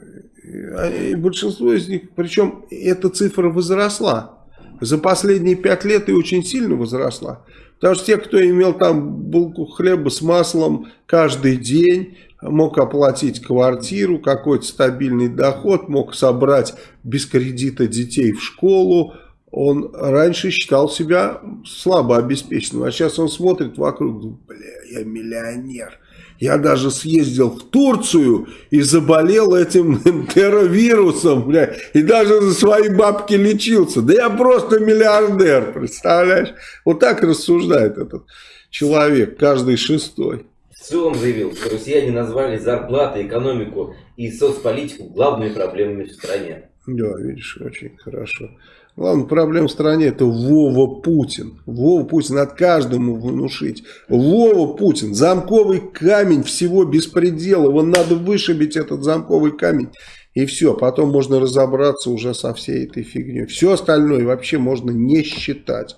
и большинство из них, причем эта цифра возросла за последние пять лет и очень сильно возросла. Потому что те, кто имел там булку хлеба с маслом каждый день, мог оплатить квартиру, какой-то стабильный доход, мог собрать без кредита детей в школу, он раньше считал себя слабо обеспеченным, а сейчас он смотрит вокруг, бля, я миллионер. Я даже съездил в Турцию и заболел этим [LAUGHS] энтеровирусом, бля, и даже за свои бабки лечился. Да я просто миллиардер, представляешь? Вот так рассуждает этот человек, каждый шестой. В целом заявил, что россияне назвали зарплаты, экономику и соцполитику главными проблемами в стране. Да, видишь, очень хорошо. Главная проблема в стране это Вова Путин. Вова Путин от каждому внушить. Вова Путин, замковый камень всего беспредела. Вон надо вышибить этот замковый камень. И все, потом можно разобраться уже со всей этой фигней. Все остальное вообще можно не считать.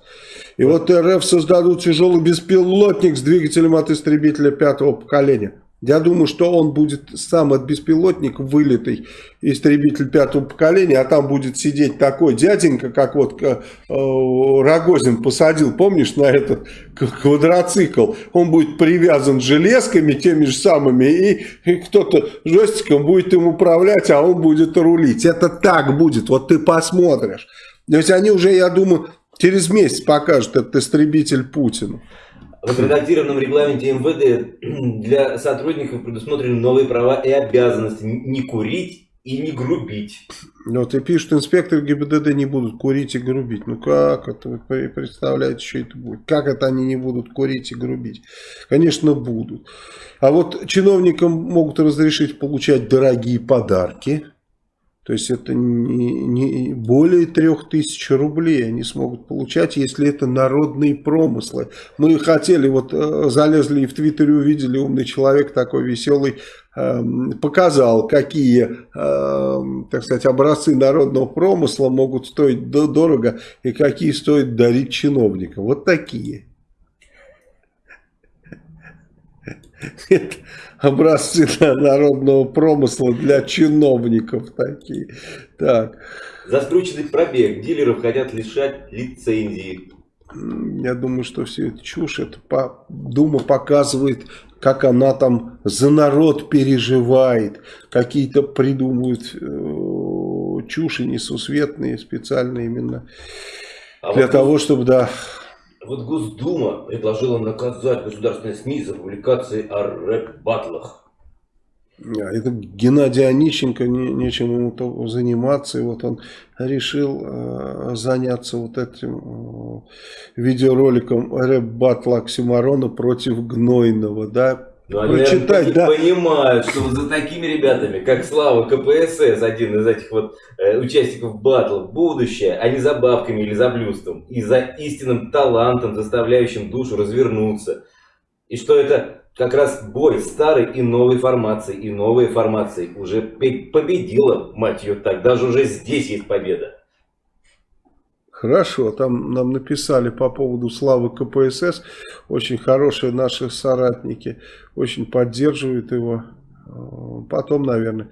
И вот РФ создадут тяжелый беспилотник с двигателем от истребителя пятого поколения. Я думаю, что он будет сам от беспилотник вылитый истребитель пятого поколения, а там будет сидеть такой дяденька, как вот э, Рогозин посадил, помнишь, на этот квадроцикл. Он будет привязан железками теми же самыми, и, и кто-то жестиком будет им управлять, а он будет рулить. Это так будет, вот ты посмотришь. То есть они уже, я думаю, через месяц покажут этот истребитель Путину. В отредактированном регламенте МВД [CLEARS THROAT] для сотрудников предусмотрены новые права и обязанности не курить и не грубить. Вот и пишут, инспекторы ГИБДД не будут курить и грубить. Ну как это вы представляете, что это будет? Как это они не будут курить и грубить? Конечно, будут. А вот чиновникам могут разрешить получать дорогие подарки то есть это не, не более трех тысяч рублей они смогут получать, если это народные промыслы. Мы хотели, вот э, залезли и в Твиттере увидели, умный человек такой веселый, э, показал, какие, э, так сказать, образцы народного промысла могут стоить дорого и какие стоит дарить чиновникам. Вот такие. [LAUGHS] Это образцы [LAUGHS] народного промысла для чиновников такие. Так. За скрученный пробег дилеров хотят лишать лицензии. Я думаю, что все это чушь. Это по, Дума показывает, как она там за народ переживает. Какие-то придумывают э, чуши несусветные специально именно а для вот того, чтобы, да, вот Госдума предложила наказать государственные СМИ за публикации о рэп-батлах. Это Геннадий Онищенко, не, нечем ему заниматься, и вот он решил э, заняться вот этим э, видеороликом рэп-батла Оксимарона против Гнойного, да, но они прочитать, да. понимают, что вот за такими ребятами, как Слава КПСС, один из этих вот э, участников батла, будущее, а не за бабками или за блюстом, и за истинным талантом, заставляющим душу развернуться. И что это как раз бой старой и новой формации, и новой формации уже победила, мать ее так, даже уже здесь есть победа. Хорошо, там нам написали по поводу славы КПСС, очень хорошие наши соратники, очень поддерживают его. Потом, наверное,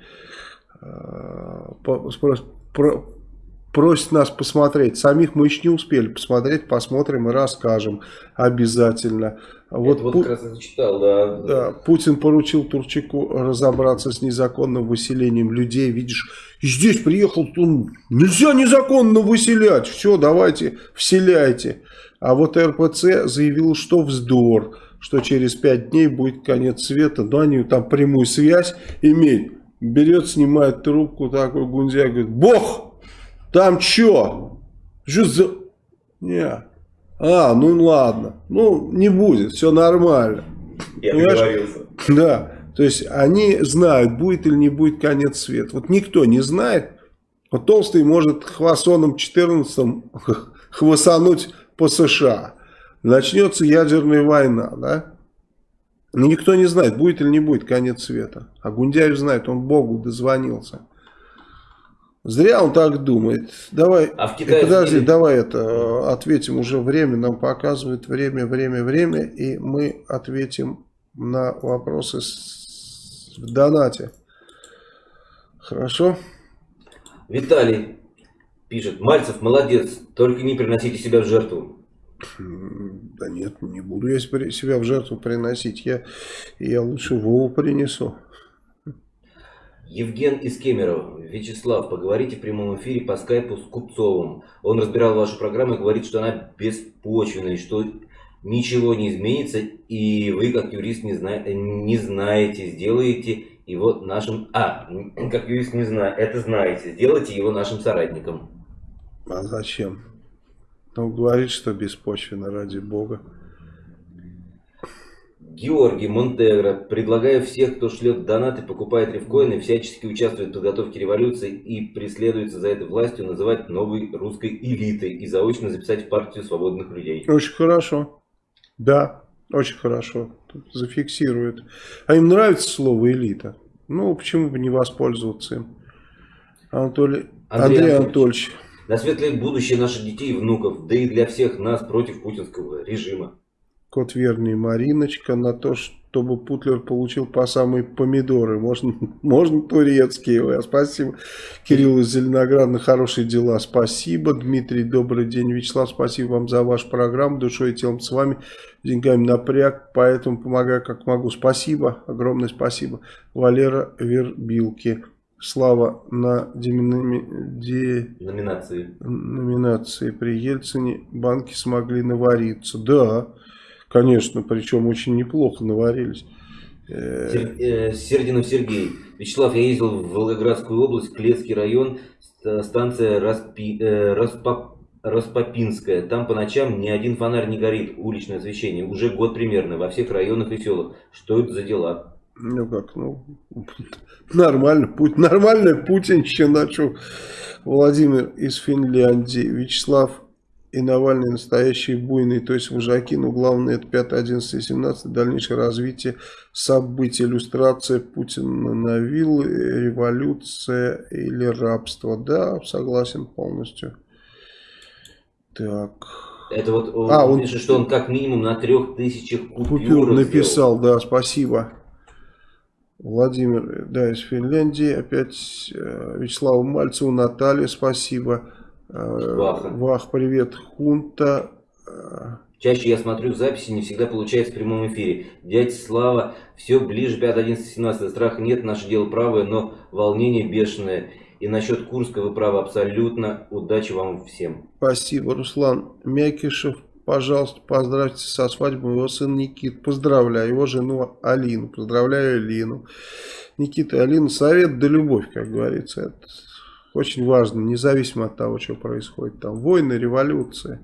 просит нас посмотреть. Самих мы еще не успели посмотреть, посмотрим и расскажем обязательно. Вот, вот Пу... как раз зачитал, да. да. Путин поручил Турчаку разобраться с незаконным выселением людей. Видишь, здесь приехал, он, нельзя незаконно выселять. Все, давайте, вселяйте. А вот РПЦ заявил, что вздор, что через пять дней будет конец света. Но они там прямую связь имеют. Берет, снимает трубку, такой Гунзя, говорит, Бог! Там что? Что за... Не. А, ну ладно. Ну, не будет, все нормально. Я договорился. Да. То есть они знают, будет или не будет конец света. Вот никто не знает. Вот Толстый может хвасоном 14 [LAUGHS] хвасануть по США. Начнется ядерная война, да? Но никто не знает, будет или не будет конец света. А Гундяев знает, он Богу дозвонился. Зря он так думает. Давай, а в Китае подожди, давай это ответим уже время. Нам показывает время, время, время. И мы ответим на вопросы с, в донате. Хорошо? Виталий пишет. Мальцев молодец, только не приносите себя в жертву. Да нет, не буду я себя в жертву приносить. Я, я лучше Вову принесу. Евген из Кемерово. Вячеслав, поговорите в прямом эфире по скайпу с Купцовым. Он разбирал вашу программу и говорит, что она беспочвенная, что ничего не изменится, и вы, как юрист, не, зна не знаете, сделаете его нашим... А, [CLEARS THROAT] как юрист не знаю, это знаете, сделайте его нашим соратником. А зачем? Ну, говорит, что беспочвенно, ради бога. Георгий Монтегро. Предлагаю всех, кто шлет донаты, покупает рифкоины, всячески участвует в подготовке революции и преследуется за этой властью, называть новой русской элитой и заочно записать в партию свободных людей. Очень хорошо. Да, очень хорошо. Зафиксирует. А им нравится слово элита. Ну, почему бы не воспользоваться им? Анатолий... Андрей, Андрей Анатольевич. На светлое будущее наших детей и внуков, да и для всех нас против путинского режима. Кот верный Мариночка на то, чтобы Путлер получил по самые помидоры. Можно, можно турецкие. Спасибо. Кирилл из Зеленограда. Хорошие дела. Спасибо. Дмитрий, добрый день. Вячеслав, спасибо вам за вашу программу. Душой и телом с вами. Деньгами напряг. Поэтому помогаю как могу. Спасибо. Огромное спасибо. Валера Вербилки. Слава на деминами... де... номинации. номинации при Ельцине банки смогли навариться. Да. Конечно, причем очень неплохо наварились. Э, Сердинов Сергей. Вячеслав, я ездил в Волгоградскую область, Клецкий район, станция Распи, э, Распоп, Распопинская. Там по ночам ни один фонарь не горит, уличное освещение. Уже год примерно, во всех районах и селах. Что это за дела? Ну как, ну, нормально, путь, нормальная путинщина, что Владимир из Финляндии, Вячеслав и Навальный настоящие буйные, то есть вожаки, но главное это 5, 11 и 17, дальнейшее развитие событий, иллюстрация Путина на виллы, революция или рабство. Да, согласен полностью. Так. Это вот он а, он пишет, что он как минимум на трех тысячах купюр, купюр написал, сделал. да, спасибо. Владимир, да, из Финляндии, опять э, Вячеславу Мальцеву, Наталья, спасибо. Ваха. Вах, привет, Хунта. Чаще я смотрю записи, не всегда получается в прямом эфире. Дядя Слава, все ближе 5, 11, 17. Страха нет, наше дело правое, но волнение бешеное. И насчет Курска вы правы абсолютно. Удачи вам всем. Спасибо, Руслан Мякишев. Пожалуйста, поздравьте со свадьбой его сын Никит. Поздравляю его жену Алину. Поздравляю Алину. Никита и Алина, совет да любовь, как говорится. Это очень важно, независимо от того, что происходит. Там войны, революции.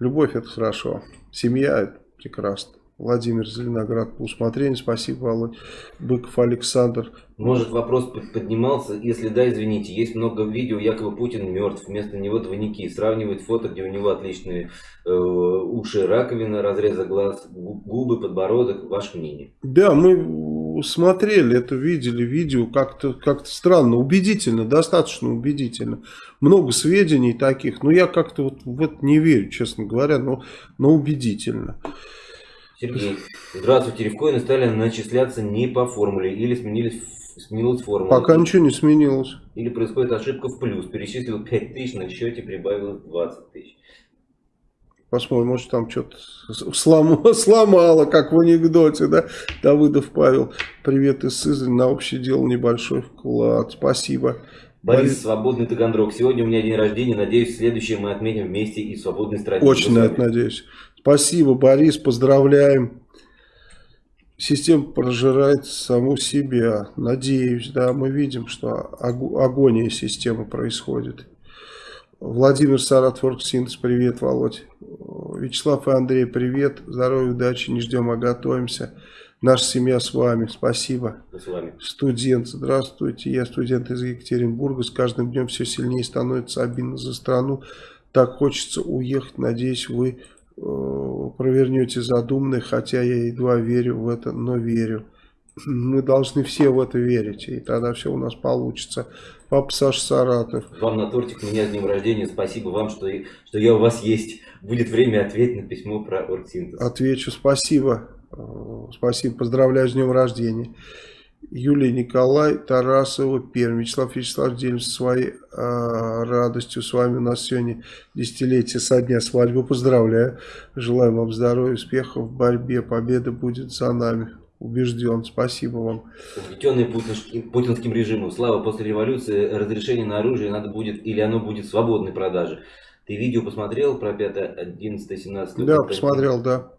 Любовь это хорошо. Семья это прекрасно. Владимир Зеленоград по усмотрению. Спасибо, Володь. Быков Александр. Может вопрос поднимался, если да, извините, есть много видео, якобы Путин мертв, вместо него двойники, сравнивают фото, где у него отличные э, уши, раковина, разреза глаз, губы, подбородок, ваше мнение? Да, мы смотрели это, видели видео, как-то как, -то, странно, убедительно, достаточно убедительно. Много сведений таких, но я как-то вот в это не верю, честно говоря, но, но убедительно. Сергей, здравствуйте, рифкоины стали начисляться не по формуле или сменились, сменилась формула. Пока ничего не сменилось. Или происходит ошибка в плюс. Перечислил 5 тысяч, на счете прибавилось 20 тысяч. Посмотрим, может там что-то сломало, [LAUGHS] сломало, как в анекдоте, да? Давыдов Павел, привет из Сызрани, на общее дело небольшой вклад. Спасибо. Борис, Борис, свободный Таганрог. Сегодня у меня день рождения. Надеюсь, следующее мы отметим вместе и в свободной стране. Очень на это надеюсь. Спасибо, Борис, поздравляем. Система прожирает саму себя. Надеюсь, да, мы видим, что агония системы происходит. Владимир Саратфорд Синтез, привет, Володь. Вячеслав и Андрей, привет. Здоровья, удачи, не ждем, а готовимся. Наша семья с вами. Спасибо. С вами. Студент. Здравствуйте. Я студент из Екатеринбурга. С каждым днем все сильнее становится обидно за страну. Так хочется уехать. Надеюсь, вы провернете задуманное, хотя я едва верю в это, но верю. Мы должны все в это верить, и тогда все у нас получится. Папа Саша Саратов. Вам на тортик, меня с днем рождения. Спасибо вам, что, что я у вас есть. Будет время ответить на письмо про оргсинтез. Отвечу, спасибо. Э, спасибо, поздравляю с днем рождения. Юлия Николай, Тарасова, Пермь. Вячеслав Вячеслав, делимся своей а, радостью с вами. У нас сегодня десятилетие со дня свадьбы. Поздравляю. Желаю вам здоровья, успехов в борьбе. Победа будет за нами. Убежден. Спасибо вам. Угнетенный путинским, путинским режимом. Слава, после революции разрешение на оружие надо будет, или оно будет в свободной продаже. Ты видео посмотрел про 5, 11, 17? Да, посмотрел, да.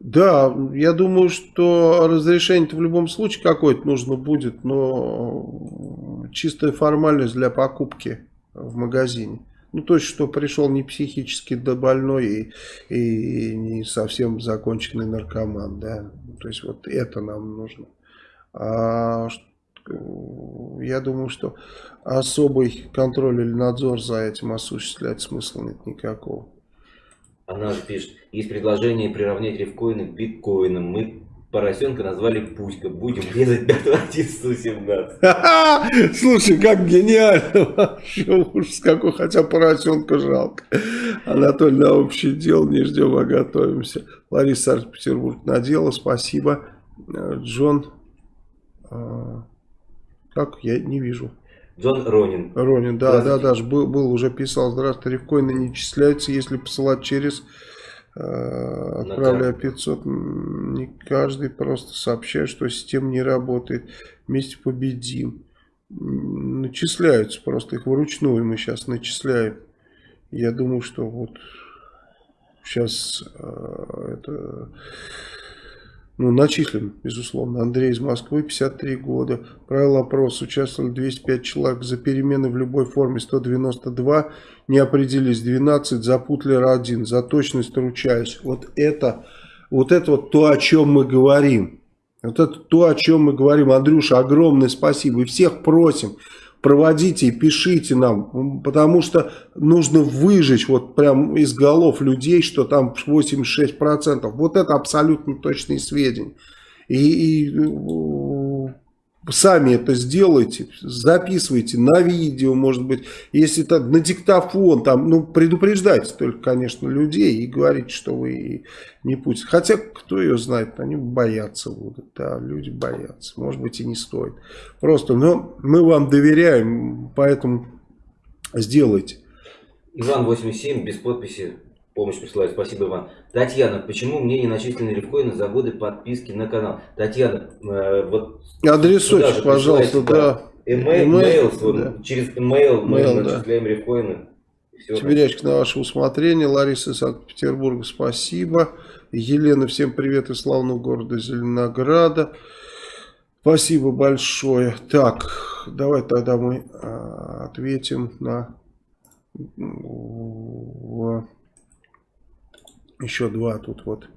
Да, я думаю, что разрешение-то в любом случае какое-то нужно будет, но чистая формальность для покупки в магазине. Ну, то есть, что пришел не психически да больной и, и не совсем законченный наркоман, да. То есть, вот это нам нужно. А, я думаю, что особый контроль или надзор за этим осуществлять смысла нет никакого. Она же пишет, есть предложение приравнять рифкоины к биткоинам. Мы поросенка назвали Пуська. Будем резать 5 Слушай, как гениально. Уж какой, хотя поросенка жалко. Анатолий, на общее дело не ждем, а готовимся. Лариса Санкт-Петербург надела, спасибо. Джон, а, как, я не вижу. Джон Ронин. Ронин, да, да, даже был, был, уже писал, здравствуйте, рифкоины не числяются, если посылать через, э, отправляя 500, не каждый просто сообщает, что система не работает, вместе победим. Начисляются, просто их вручную мы сейчас начисляем. Я думаю, что вот сейчас э, это ну, начислен, безусловно. Андрей из Москвы, 53 года. Правил опрос. Участвовали 205 человек. За перемены в любой форме 192. Не определились 12. За Путлер 1. За точность ручаюсь. Вот это, вот это вот то, о чем мы говорим. Вот это то, о чем мы говорим. Андрюша, огромное спасибо. И всех просим проводите и пишите нам, потому что нужно выжечь вот прям из голов людей, что там 86%. Вот это абсолютно точные сведения. И, и сами это сделайте, записывайте на видео, может быть, если это на диктофон, там, ну, предупреждайте только, конечно, людей и говорите, что вы не Путин. Хотя, кто ее знает, они боятся будут, да, люди боятся, может быть, и не стоит. Просто, но мы вам доверяем, поэтому сделайте. Иван 87, без подписи, помощь присылает. Спасибо, Иван. Татьяна, почему мне не начислены рифкоины за годы подписки на канал? Татьяна, э, вот... Адресуйте, пожалуйста, да. Email, email да. через email мы Mail, начисляем да. рифкоины. Сибирячка на ваше усмотрение. Лариса из Санкт-Петербурга, спасибо. Елена, всем привет из славного города Зеленограда. Спасибо большое. Так, давай тогда мы а, ответим на еще два тут вот.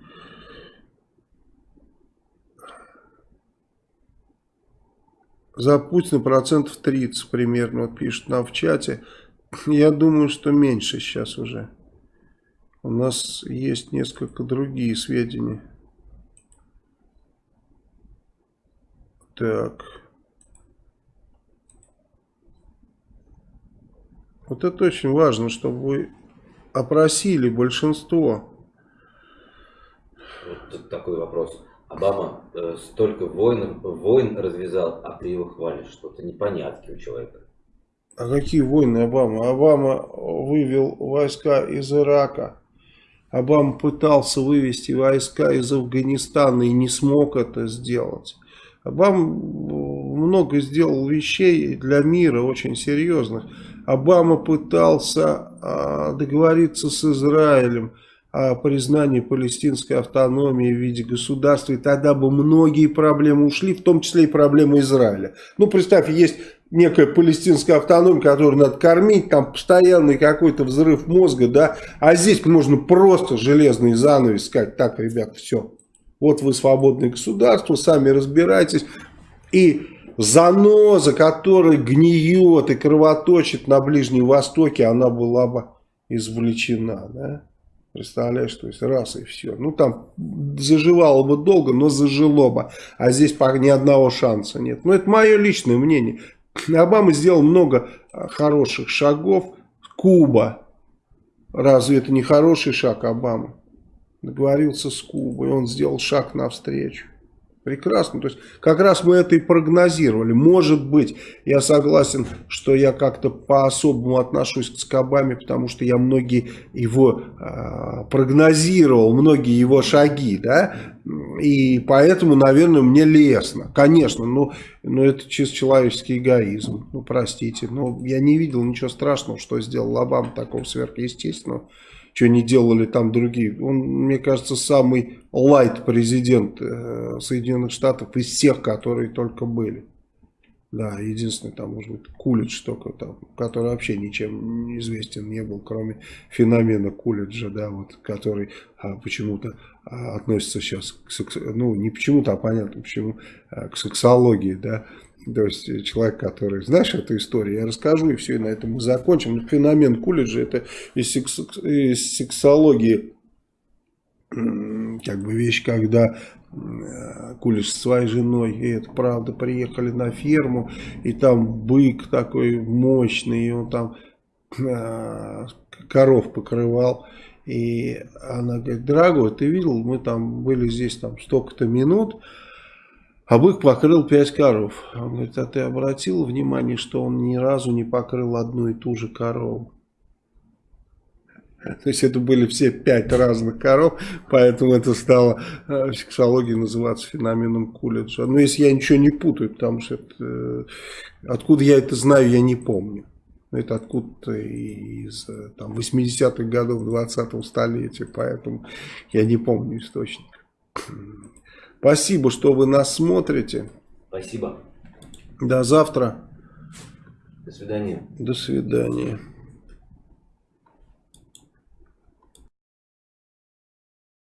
За Путина процентов 30 примерно, вот пишут нам в чате. Я думаю, что меньше сейчас уже. У нас есть несколько другие сведения. Так. Вот это очень важно, чтобы вы опросили большинство вот такой вопрос. Обама э, столько войн, войн развязал, а ты его хвалишь. Что-то непонятки у человека. А какие войны Обама? Обама вывел войска из Ирака. Обама пытался вывести войска из Афганистана и не смог это сделать. Обама много сделал вещей для мира очень серьезных. Обама пытался а, договориться с Израилем признании палестинской автономии в виде государства, и тогда бы многие проблемы ушли, в том числе и проблемы Израиля. Ну, представь, есть некая палестинская автономия, которую надо кормить, там постоянный какой-то взрыв мозга, да, а здесь можно просто железный занавес сказать, так, ребят, все, вот вы свободное государство, сами разбирайтесь, и заноза, которая гниет и кровоточит на Ближнем Востоке, она была бы извлечена, да? Представляешь, то есть раз и все. Ну там заживало бы долго, но зажило бы. А здесь ни одного шанса нет. Ну это мое личное мнение. Обама сделал много а, хороших шагов. Куба. Разве это не хороший шаг Обамы? Договорился с Кубой, он сделал шаг навстречу. Прекрасно. То есть, как раз мы это и прогнозировали. Может быть, я согласен, что я как-то по-особому отношусь к Скобаме, потому что я многие его э, прогнозировал, многие его шаги, да, и поэтому, наверное, мне лестно. Конечно, но, но это чисто человеческий эгоизм. Ну, простите, но я не видел ничего страшного, что сделал Обама такого сверхъестественного что не делали там другие. Он, мне кажется, самый лайт президент э, Соединенных Штатов из всех, которые только были. Да, единственный там, может быть, Кулидж только там, который вообще ничем известен не был, кроме феномена Кулиджа, да, вот, который а, почему-то а, относится сейчас к ну, не почему-то, а понятно почему, а, к сексологии, да, то есть э, человек, который... Знаешь эту историю? Я расскажу, и все, и на этом мы закончим. Феномен Кулиджа – это из, секс, из сексологии как бы вещь, когда Кулич со своей женой, и это правда, приехали на ферму, и там бык такой мощный, и он там э, коров покрывал. И она говорит, дорогой, ты видел, мы там были здесь там столько-то минут, а бык покрыл пять коров. Он говорит, а ты обратил внимание, что он ни разу не покрыл одну и ту же корову? [LAUGHS] То есть это были все пять разных коров, поэтому это стало в сексологии называться феноменом Кулиджа. Но если я ничего не путаю, потому что это, э, откуда я это знаю, я не помню. Это откуда-то из 80-х годов 20-го столетия, поэтому я не помню источник. Спасибо, что вы нас смотрите. Спасибо. До завтра. До свидания. До свидания.